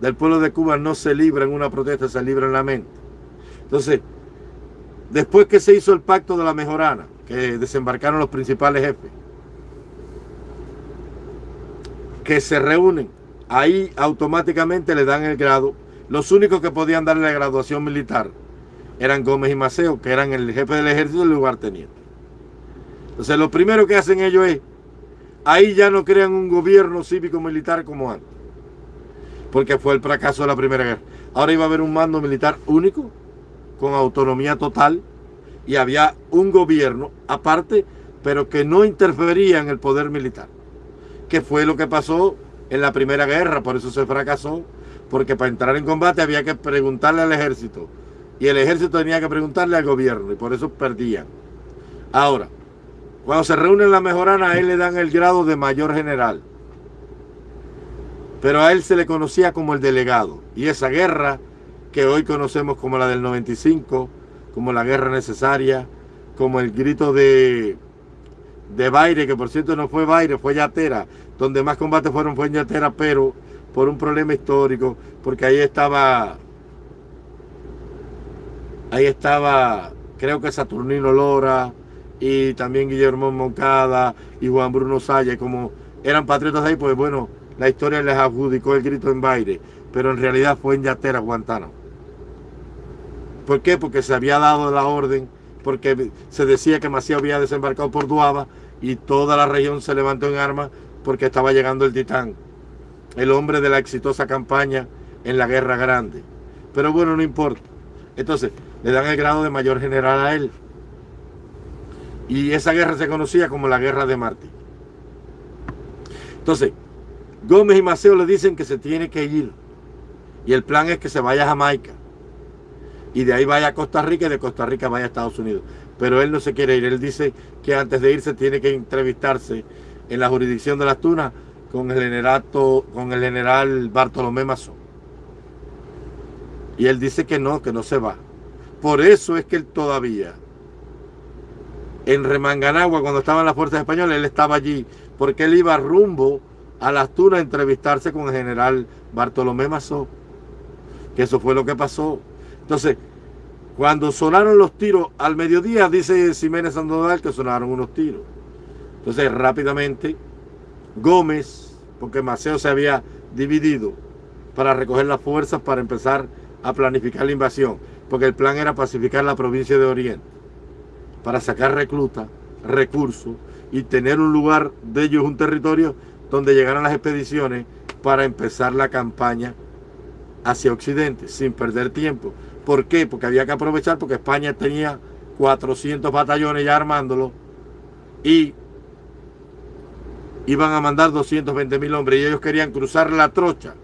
Speaker 1: del pueblo de Cuba no se libra en una protesta, se libra en la mente. Entonces, después que se hizo el pacto de la mejorana, que desembarcaron los principales jefes, que se reúnen, ahí automáticamente le dan el grado los únicos que podían darle la graduación militar eran Gómez y Maceo, que eran el jefe del ejército y el lugarteniente. Entonces lo primero que hacen ellos es, ahí ya no crean un gobierno cívico-militar como antes. porque fue el fracaso de la Primera Guerra. Ahora iba a haber un mando militar único, con autonomía total, y había un gobierno aparte, pero que no interfería en el poder militar. Que fue lo que pasó en la Primera Guerra, por eso se fracasó, porque para entrar en combate había que preguntarle al ejército, y el ejército tenía que preguntarle al gobierno, y por eso perdían. Ahora, cuando se reúnen la mejorana, a él le dan el grado de mayor general. Pero a él se le conocía como el delegado. Y esa guerra que hoy conocemos como la del 95, como la guerra necesaria, como el grito de, de Baire, que por cierto no fue Baire, fue Yatera, donde más combates fueron fue en Yatera, pero por un problema histórico, porque ahí estaba, ahí estaba, creo que Saturnino Lora, y también Guillermo Moncada y Juan Bruno Salle, como eran patriotas ahí, pues bueno, la historia les adjudicó el grito en Baire, pero en realidad fue en Yatera, Guantánamo. ¿Por qué? Porque se había dado la orden, porque se decía que Macías había desembarcado por Duaba y toda la región se levantó en armas porque estaba llegando el Titán, el hombre de la exitosa campaña en la Guerra Grande. Pero bueno, no importa. Entonces, le dan el grado de mayor general a él. Y esa guerra se conocía como la Guerra de Martí. Entonces, Gómez y Maceo le dicen que se tiene que ir. Y el plan es que se vaya a Jamaica. Y de ahí vaya a Costa Rica y de Costa Rica vaya a Estados Unidos. Pero él no se quiere ir. Él dice que antes de irse tiene que entrevistarse en la jurisdicción de las Tunas con el, con el general Bartolomé Mazón. Y él dice que no, que no se va. Por eso es que él todavía en Remanganagua, cuando estaban las fuerzas españolas, él estaba allí, porque él iba rumbo a las Tunas a entrevistarse con el general Bartolomé Mazó, que eso fue lo que pasó. Entonces, cuando sonaron los tiros al mediodía, dice Jiménez Sandoval que sonaron unos tiros. Entonces, rápidamente, Gómez, porque Maceo se había dividido para recoger las fuerzas para empezar a planificar la invasión, porque el plan era pacificar la provincia de Oriente para sacar reclutas, recursos y tener un lugar de ellos, un territorio donde llegaran las expediciones para empezar la campaña hacia Occidente, sin perder tiempo. ¿Por qué? Porque había que aprovechar, porque España tenía 400 batallones ya armándolo y iban a mandar 220 mil hombres y ellos querían cruzar la trocha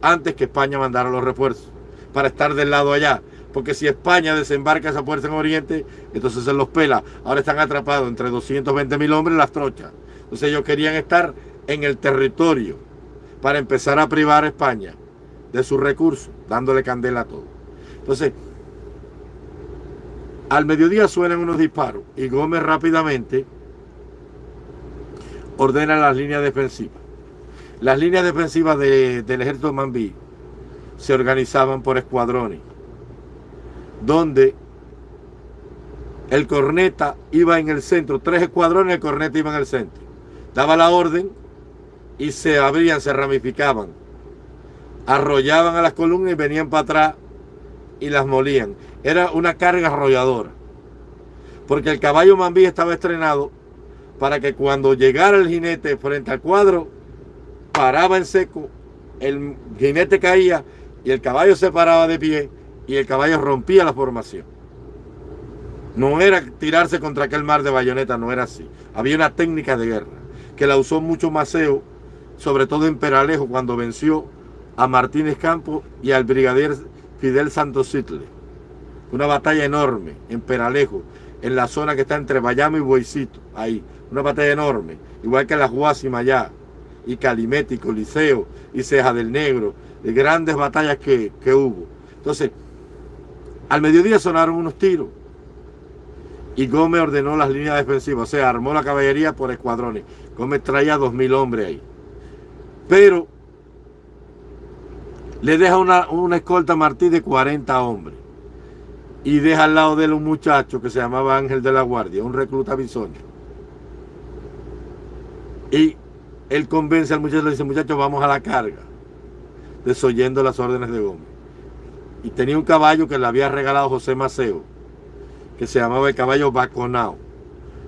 Speaker 1: antes que España mandara los refuerzos para estar del lado allá porque si España desembarca esa fuerza en Oriente, entonces se los pela. Ahora están atrapados entre 220 mil hombres las trochas. Entonces ellos querían estar en el territorio para empezar a privar a España de sus recursos, dándole candela a todo. Entonces, al mediodía suenan unos disparos y Gómez rápidamente ordena las líneas defensivas. Las líneas defensivas del ejército de Mambí se organizaban por escuadrones donde el corneta iba en el centro, tres escuadrones, el corneta iba en el centro. Daba la orden y se abrían, se ramificaban. Arrollaban a las columnas y venían para atrás y las molían. Era una carga arrolladora. Porque el caballo mambí estaba estrenado para que cuando llegara el jinete frente al cuadro, paraba en seco, el jinete caía y el caballo se paraba de pie y el caballo rompía la formación. No era tirarse contra aquel mar de bayoneta, no era así. Había una técnica de guerra que la usó mucho Maceo, sobre todo en Peralejo, cuando venció a Martínez Campos y al brigadier Fidel Santos Sitle. Una batalla enorme en Peralejo, en la zona que está entre Bayamo y Boisito, ahí. Una batalla enorme, igual que la Guásima allá, y Calimete, y Coliseo, y Ceja del Negro, de grandes batallas que, que hubo. Entonces, al mediodía sonaron unos tiros y Gómez ordenó las líneas defensivas, o sea, armó la caballería por escuadrones. Gómez traía dos mil hombres ahí. Pero le deja una, una escolta a Martí de 40 hombres. Y deja al lado de él un muchacho que se llamaba Ángel de la Guardia, un recluta bisoño. Y él convence al muchacho, le dice, muchacho, vamos a la carga, desoyendo las órdenes de Gómez y tenía un caballo que le había regalado José Maceo, que se llamaba el caballo Baconao.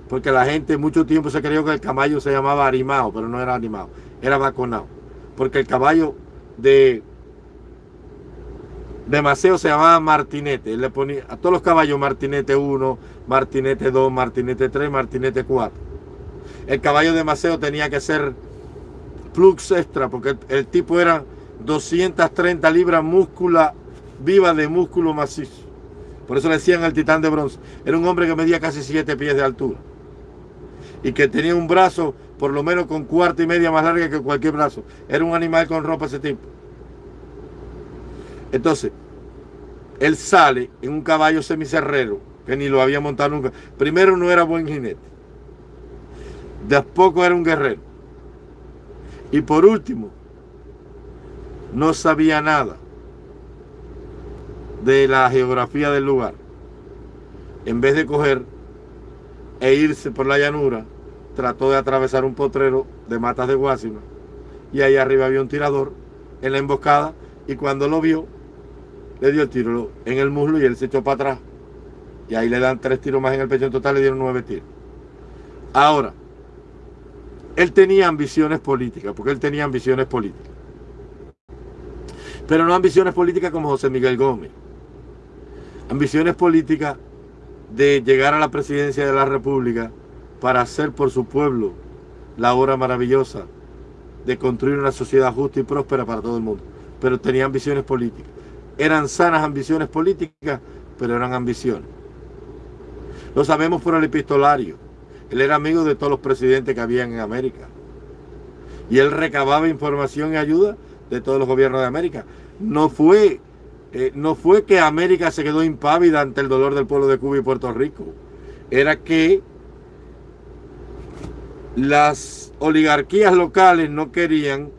Speaker 1: Porque la gente mucho tiempo se creyó que el caballo se llamaba Arimao, pero no era Arimao, era Baconao. Porque el caballo de de Maceo se llamaba Martinete. Él le ponía a todos los caballos Martinete 1, Martinete 2, Martinete 3, Martinete 4. El caballo de Maceo tenía que ser flux extra porque el, tipo era 230 libras múscula viva de músculo macizo. Por eso le decían el titán de bronce. Era un hombre que medía casi 7 pies de altura. Y que tenía un brazo por lo menos con cuarta y media más larga que cualquier brazo. Era un animal con ropa ese tipo. Entonces, él sale en un caballo semicerrero, que ni lo había montado nunca. Primero no era buen jinete. Después era un guerrero. Y por último, no sabía nada de la geografía del lugar. En vez de coger e irse por la llanura, trató de atravesar un potrero de matas de Guásima. Y ahí arriba había un tirador en la emboscada y cuando lo vio, le dio el tiro en el muslo y él se echó para atrás. Y ahí le dan tres tiros más en el pecho, en total le dieron nueve tiros. Ahora, él tenía ambiciones políticas, porque él tenía ambiciones políticas. Pero no ambiciones políticas como José Miguel Gómez. Ambiciones políticas de llegar a la presidencia de la República para hacer por su pueblo la obra maravillosa de construir una sociedad justa y próspera para todo el mundo. Pero tenía ambiciones políticas. Eran sanas ambiciones políticas, pero eran ambiciones. Lo sabemos por el epistolario. Él era amigo de todos los presidentes que habían en América. Y él recababa información y ayuda de todos los gobiernos de América. No fue, eh, no fue que América se quedó impávida ante el dolor del pueblo de Cuba y Puerto Rico. Era que las oligarquías locales no querían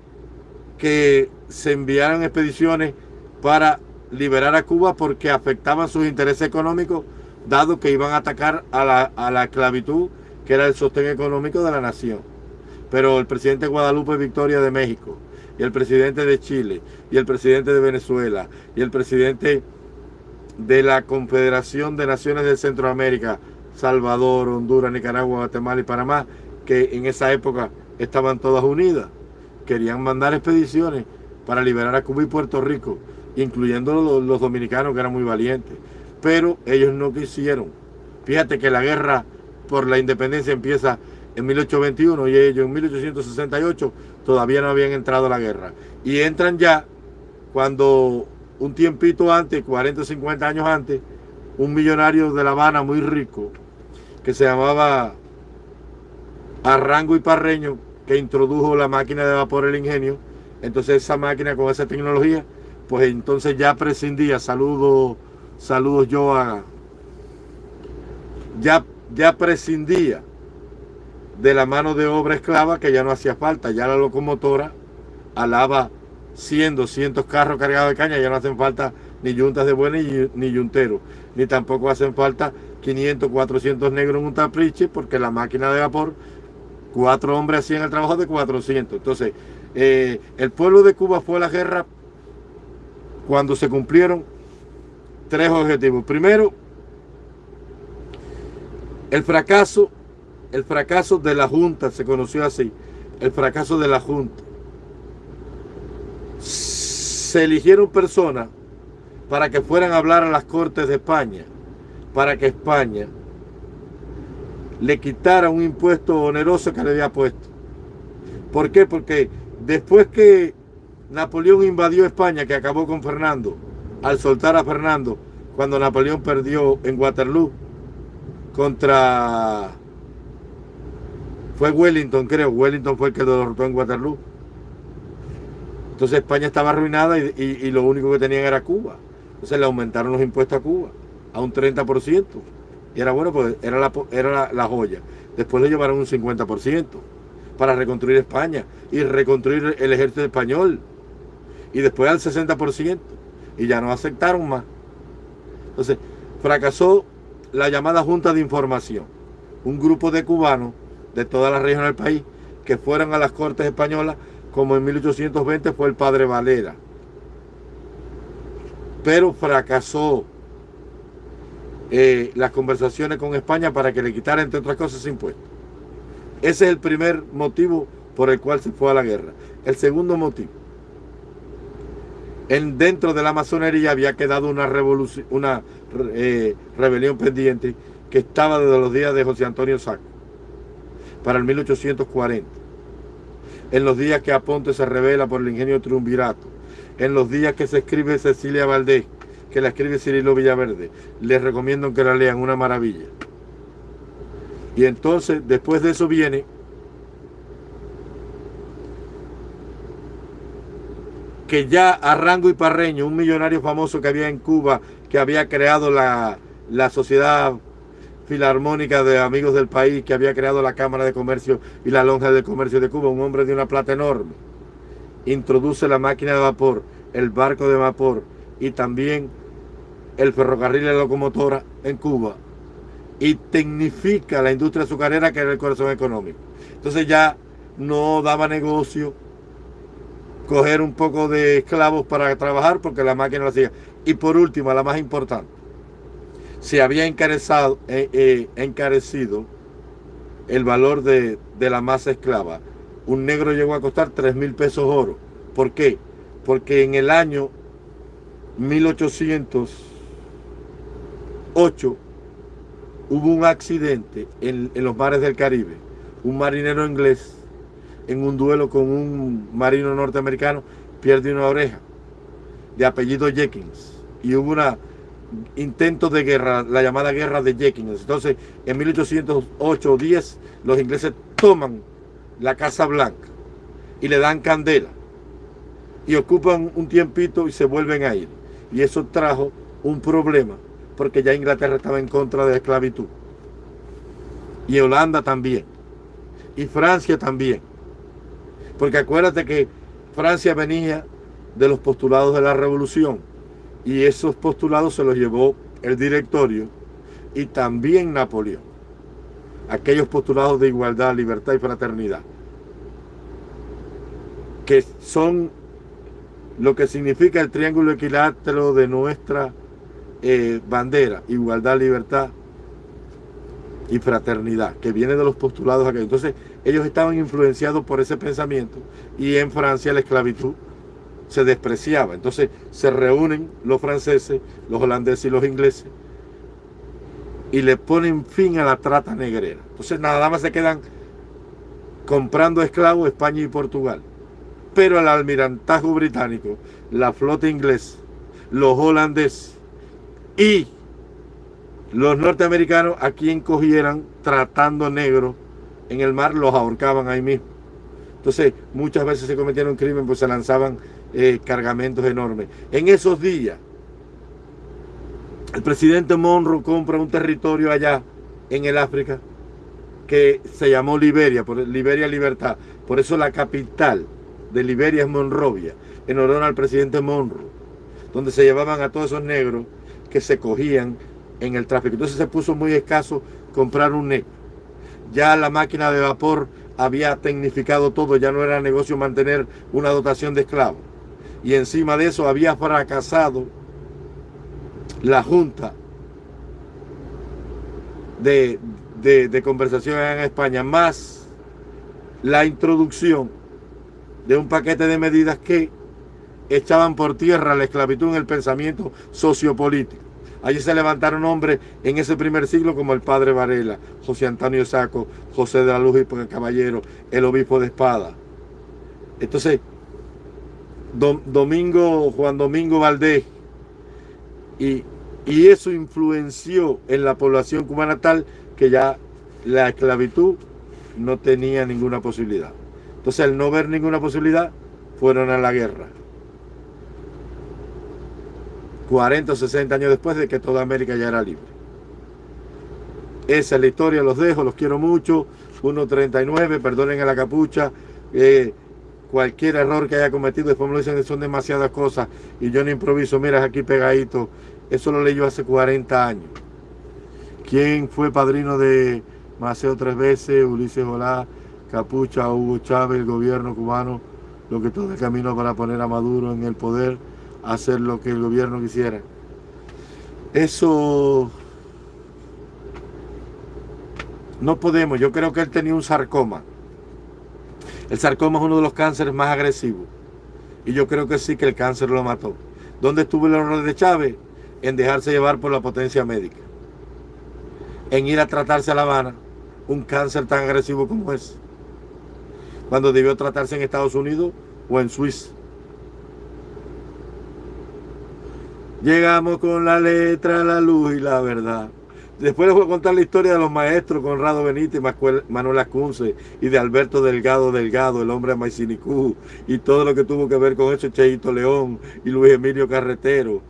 Speaker 1: que se enviaran expediciones para liberar a Cuba porque afectaban sus intereses económicos, dado que iban a atacar a la, a la esclavitud que era el sostén económico de la nación. Pero el presidente Guadalupe Victoria de México, y el presidente de Chile, y el presidente de Venezuela, y el presidente de la Confederación de Naciones de Centroamérica, Salvador, Honduras, Nicaragua, Guatemala y Panamá, que en esa época estaban todas unidas, querían mandar expediciones para liberar a Cuba y Puerto Rico, incluyendo los, los dominicanos que eran muy valientes. Pero ellos no quisieron. Fíjate que la guerra por la independencia empieza en 1821 y ellos en 1868 todavía no habían entrado a la guerra. Y entran ya cuando un tiempito antes, 40 o 50 años antes, un millonario de La Habana muy rico, que se llamaba Arrango y Parreño, que introdujo la máquina de vapor, el ingenio. Entonces esa máquina con esa tecnología, pues entonces ya prescindía, saludos, saludos yo a, ya ya prescindía de la mano de obra esclava que ya no hacía falta, ya la locomotora alaba 100, 200 carros cargados de caña, ya no hacen falta ni yuntas de buena ni, yunteros, ni tampoco hacen falta 500, 400 negros en un tapriche porque la máquina de vapor, cuatro hombres hacían el trabajo de 400. Entonces, eh, el pueblo de Cuba fue a la guerra cuando se cumplieron tres objetivos. Primero, el fracaso, el fracaso de la Junta, se conoció así, el fracaso de la Junta. Se eligieron personas para que fueran a hablar a las Cortes de España, para que España le quitara un impuesto oneroso que le había puesto. ¿Por qué? Porque después que Napoleón invadió España, que acabó con Fernando, al soltar a Fernando, cuando Napoleón perdió en Waterloo, contra... Fue Wellington, creo. Wellington fue el que lo derrotó en Waterloo. Entonces España estaba arruinada y, lo único que tenían era Cuba. Entonces le aumentaron los impuestos a Cuba a un 30%. Y era bueno, pues era la, era la, joya. Después le llevaron un 50% para reconstruir España y reconstruir el ejército español. Y después al 60%. Y ya no aceptaron más. Entonces, fracasó la llamada Junta de Información, un grupo de cubanos de toda la región del país que fueron a las Cortes Españolas, como en 1820 fue el padre Valera. Pero fracasó eh, las conversaciones con España para que le quitara, entre otras cosas, impuestos. Ese es el primer motivo por el cual se fue a la guerra. El segundo motivo. en, dentro de la masonería había quedado una, revolución, una eh, rebelión pendiente que estaba desde los días de José Antonio Saco, para el 1840. En los días que Aponte se revela por el ingenio triunvirato, en los días que se escribe Cecilia Valdés, que la escribe Cirilo Villaverde, les recomiendo que la lean, una maravilla. Y entonces, después de eso viene que ya Arrango y Parreño, un millonario famoso que había en Cuba, que había creado la, la Sociedad Filarmónica de Amigos del País, que había creado la Cámara de Comercio y la Lonja del Comercio de Cuba, un hombre de una plata enorme, introduce la máquina de vapor, el barco de vapor y también el ferrocarril y la locomotora en Cuba y tecnifica la industria azucarera que era el corazón económico. Entonces ya no daba negocio coger un poco de esclavos para trabajar porque la máquina lo hacía. Y por último, la más importante, se había encarecido, eh, eh, encarecido el valor de, de, la masa esclava. Un negro llegó a costar 3 mil pesos oro. ¿Por qué? Porque en el año 1808 hubo un accidente en, en los mares del Caribe. Un marinero inglés en un duelo con un marino norteamericano, pierde una oreja, de apellido Jenkins. Y hubo un intento de guerra, la llamada guerra de Jenkins. Entonces, en 1808 o 10, los ingleses toman la Casa Blanca y le dan candela. Y ocupan un tiempito y se vuelven a ir. Y eso trajo un problema, porque ya Inglaterra estaba en contra de la esclavitud. Y Holanda también. Y Francia también. Porque acuérdate que Francia venía de los postulados de la revolución y esos postulados se los llevó el directorio y también Napoleón. Aquellos postulados de igualdad, libertad y fraternidad. Que son lo que significa el triángulo equilátero de nuestra eh, bandera, igualdad, libertad y fraternidad, que viene de los postulados aquellos. Entonces, ellos estaban influenciados por ese pensamiento y en Francia la esclavitud se despreciaba. Entonces, se reúnen los franceses, los holandeses y los ingleses y le ponen fin a la trata negrera. Entonces, nada más se quedan comprando esclavos España y Portugal. Pero el almirantazgo británico, la flota inglesa, los holandeses y los norteamericanos a quien cogieran tratando negros en el mar los ahorcaban ahí mismo. Entonces muchas veces se cometieron crimen pues se lanzaban eh, cargamentos enormes. En esos días el presidente Monroe compra un territorio allá en el África que se llamó Liberia, por Liberia Libertad. Por eso la capital de Liberia es Monrovia, en honor al presidente Monroe, donde se llevaban a todos esos negros que se cogían en el tráfico. Entonces se puso muy escaso comprar un negro. Ya la máquina de vapor había tecnificado todo, ya no era negocio mantener una dotación de esclavos. Y encima de eso había fracasado la Junta de, de conversación en España, más la introducción de un paquete de medidas que echaban por tierra la esclavitud en el pensamiento sociopolítico. Allí se levantaron hombres en ese primer siglo como el padre Varela, José Antonio Saco, José de la Luz y Caballero, el obispo de Espada. Entonces, Domingo, Juan Domingo Valdés, y, y eso influenció en la población cubana tal que ya la esclavitud no tenía ninguna posibilidad. Entonces, al no ver ninguna posibilidad, fueron a la guerra. 40 o 60 años después de que toda América ya era libre. Esa es la historia, los dejo, los quiero mucho. 1.39, perdonen a la capucha. Eh, cualquier error que haya cometido, después me lo dicen son demasiadas cosas y yo no improviso, mira aquí pegadito. Eso lo leí yo hace 40 años. ¿Quién fue padrino de Maceo tres veces? Ulises Olá, Capucha, Hugo Chávez, el gobierno cubano, lo que todo el camino para poner a Maduro en el poder hacer lo que el gobierno quisiera. Eso no podemos. Yo creo que él tenía un sarcoma. El sarcoma es uno de los cánceres más agresivos. Y yo creo que sí que el cáncer lo mató. ¿Dónde estuvo el error de Chávez? En dejarse llevar por la potencia médica. En ir a tratarse a La Habana un cáncer tan agresivo como ese. Cuando debió tratarse en Estados Unidos o en Suiza. Llegamos con la letra, la luz y la verdad. Después les voy a contar la historia de los maestros Conrado Benítez, Manuel Acunce y de Alberto Delgado Delgado, el hombre de Maicinicú, y todo lo que tuvo que ver con eso, Cheito León y Luis Emilio Carretero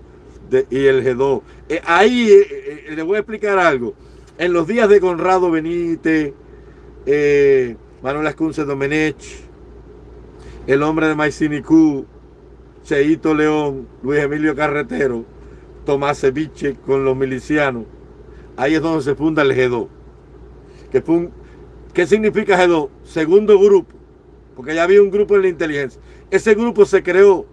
Speaker 1: y el G2. Eh, ahí eh, eh, les voy a explicar algo. En los días de Conrado Benítez, Manuel Acunce Domenech, el hombre de Maicinicú, Cheito León, Luis Emilio Carretero, Tomás Ceviche con los milicianos. Ahí es donde se funda el G2. ¿Qué significa G2? Segundo grupo, porque ya había un grupo en la inteligencia. Ese grupo se creó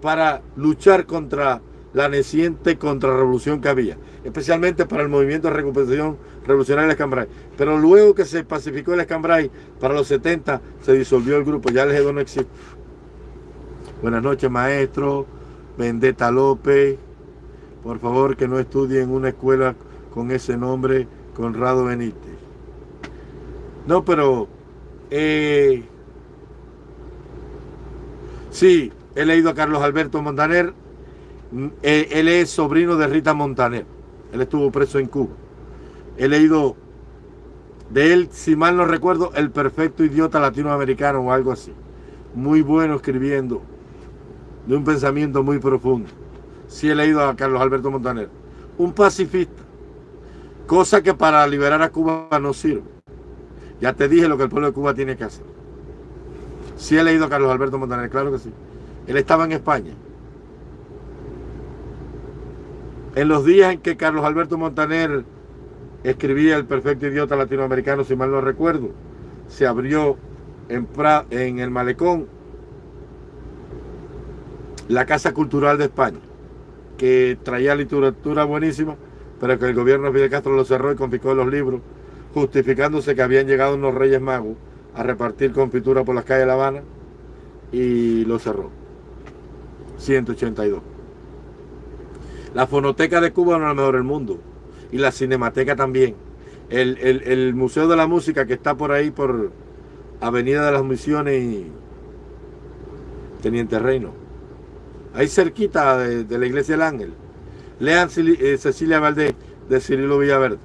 Speaker 1: para luchar contra la naciente contrarrevolución que había, especialmente para el movimiento de recuperación revolucionaria de Escambray. Pero luego que se pacificó el Escambray, para los 70 se disolvió el grupo, ya el G2 no existe. Buenas noches, maestro. Vendetta López. Por favor, que no estudie en una escuela con ese nombre, Conrado Benítez. No, pero... Eh, sí, he leído a Carlos Alberto Montaner. Mm, eh, él es sobrino de Rita Montaner. Él estuvo preso en Cuba. He leído de él, si mal no recuerdo, El perfecto idiota latinoamericano o algo así. Muy bueno escribiendo de un pensamiento muy profundo. Sí he leído a Carlos Alberto Montaner. Un pacifista. Cosa que para liberar a Cuba no sirve. Ya te dije lo que el pueblo de Cuba tiene que hacer. Sí he leído a Carlos Alberto Montaner, claro que sí. Él estaba en España. En los días en que Carlos Alberto Montaner escribía El perfecto idiota latinoamericano, si mal no recuerdo, se abrió en, en el malecón la Casa Cultural de España, que traía literatura buenísima, pero que el gobierno de Fidel Castro lo cerró y confiscó los libros, justificándose que habían llegado unos reyes magos a repartir confitura por las calles de La Habana y lo cerró. 182. La fonoteca de Cuba no es la mejor del mundo y la cinemateca también. El, el Museo de la Música que está por ahí por Avenida de las Misiones y Teniente Reino ahí cerquita de, la iglesia del Ángel. Lean eh, Cecilia Valdés de Cirilo Villaverde.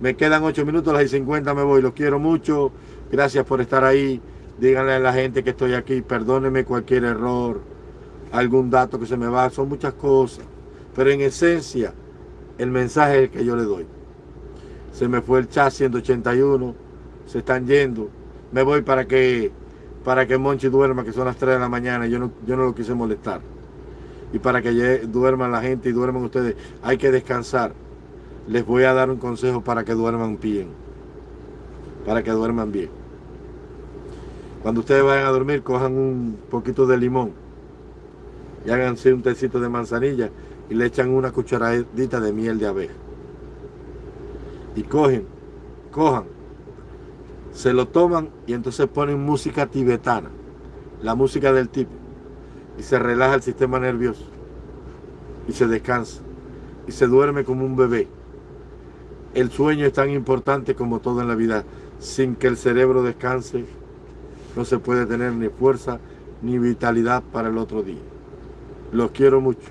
Speaker 1: Me quedan ocho minutos, las 50 me voy. Los quiero mucho. Gracias por estar ahí. Díganle a la gente que estoy aquí. Perdónenme cualquier error, algún dato que se me va. Son muchas cosas. Pero en esencia, el mensaje es el que yo le doy. Se me fue el chat 181. Se están yendo. Me voy para que para que Monchi duerma, que son las 3 de la mañana, yo no, yo no lo quise molestar. Y para que duerman la gente y duerman ustedes, hay que descansar. Les voy a dar un consejo para que duerman bien. Para que duerman bien. Cuando ustedes vayan a dormir, cojan un poquito de limón y háganse un tecito de manzanilla y le echan una cucharadita de miel de abeja. Y cogen, cojan se lo toman y entonces ponen música tibetana, la música del tipo, y se relaja el sistema nervioso, y se descansa, y se duerme como un bebé. El sueño es tan importante como todo en la vida. Sin que el cerebro descanse, no se puede tener ni fuerza ni vitalidad para el otro día. Los quiero mucho.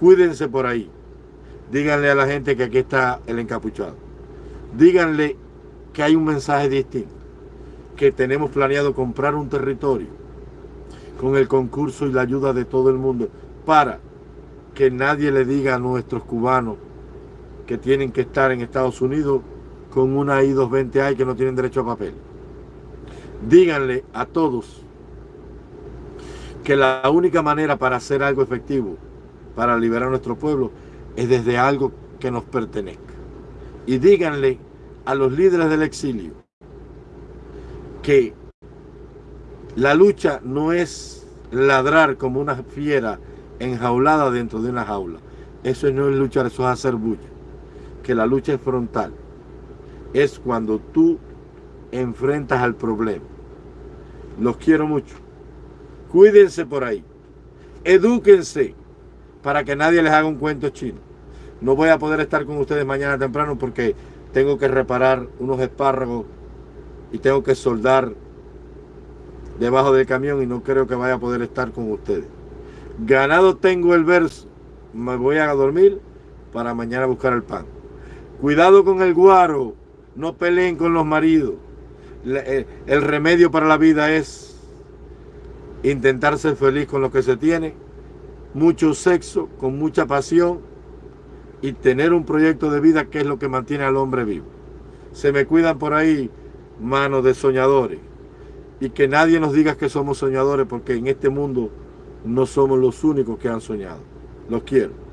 Speaker 1: Cuídense por ahí. Díganle a la gente que aquí está el encapuchado. Díganle que hay un mensaje distinto, que tenemos planeado comprar un territorio con el concurso y la ayuda de todo el mundo para que nadie le diga a nuestros cubanos que tienen que estar en Estados Unidos con una I-220A y que no tienen derecho a papel. Díganle a todos que la única manera para hacer algo efectivo, para liberar a nuestro pueblo, es desde algo que nos pertenezca. Y díganle a los líderes del exilio que la lucha no es ladrar como una fiera enjaulada dentro de una jaula. Eso no es luchar, eso es hacer bulla. Que la lucha es frontal. Es cuando tú enfrentas al problema. Los quiero mucho. Cuídense por ahí. Edúquense para que nadie les haga un cuento chino. No voy a poder estar con ustedes mañana temprano porque tengo que reparar unos espárragos y tengo que soldar debajo del camión y no creo que vaya a poder estar con ustedes. Ganado tengo el verso, me voy a dormir para mañana buscar el pan. Cuidado con el guaro, no peleen con los maridos. Eh, el remedio para la vida es intentar ser feliz con lo que se tiene, mucho sexo, con mucha pasión y tener un proyecto de vida que es lo que mantiene al hombre vivo. Se me cuidan por ahí manos de soñadores y que nadie nos diga que somos soñadores porque en este mundo no somos los únicos que han soñado. Los quiero.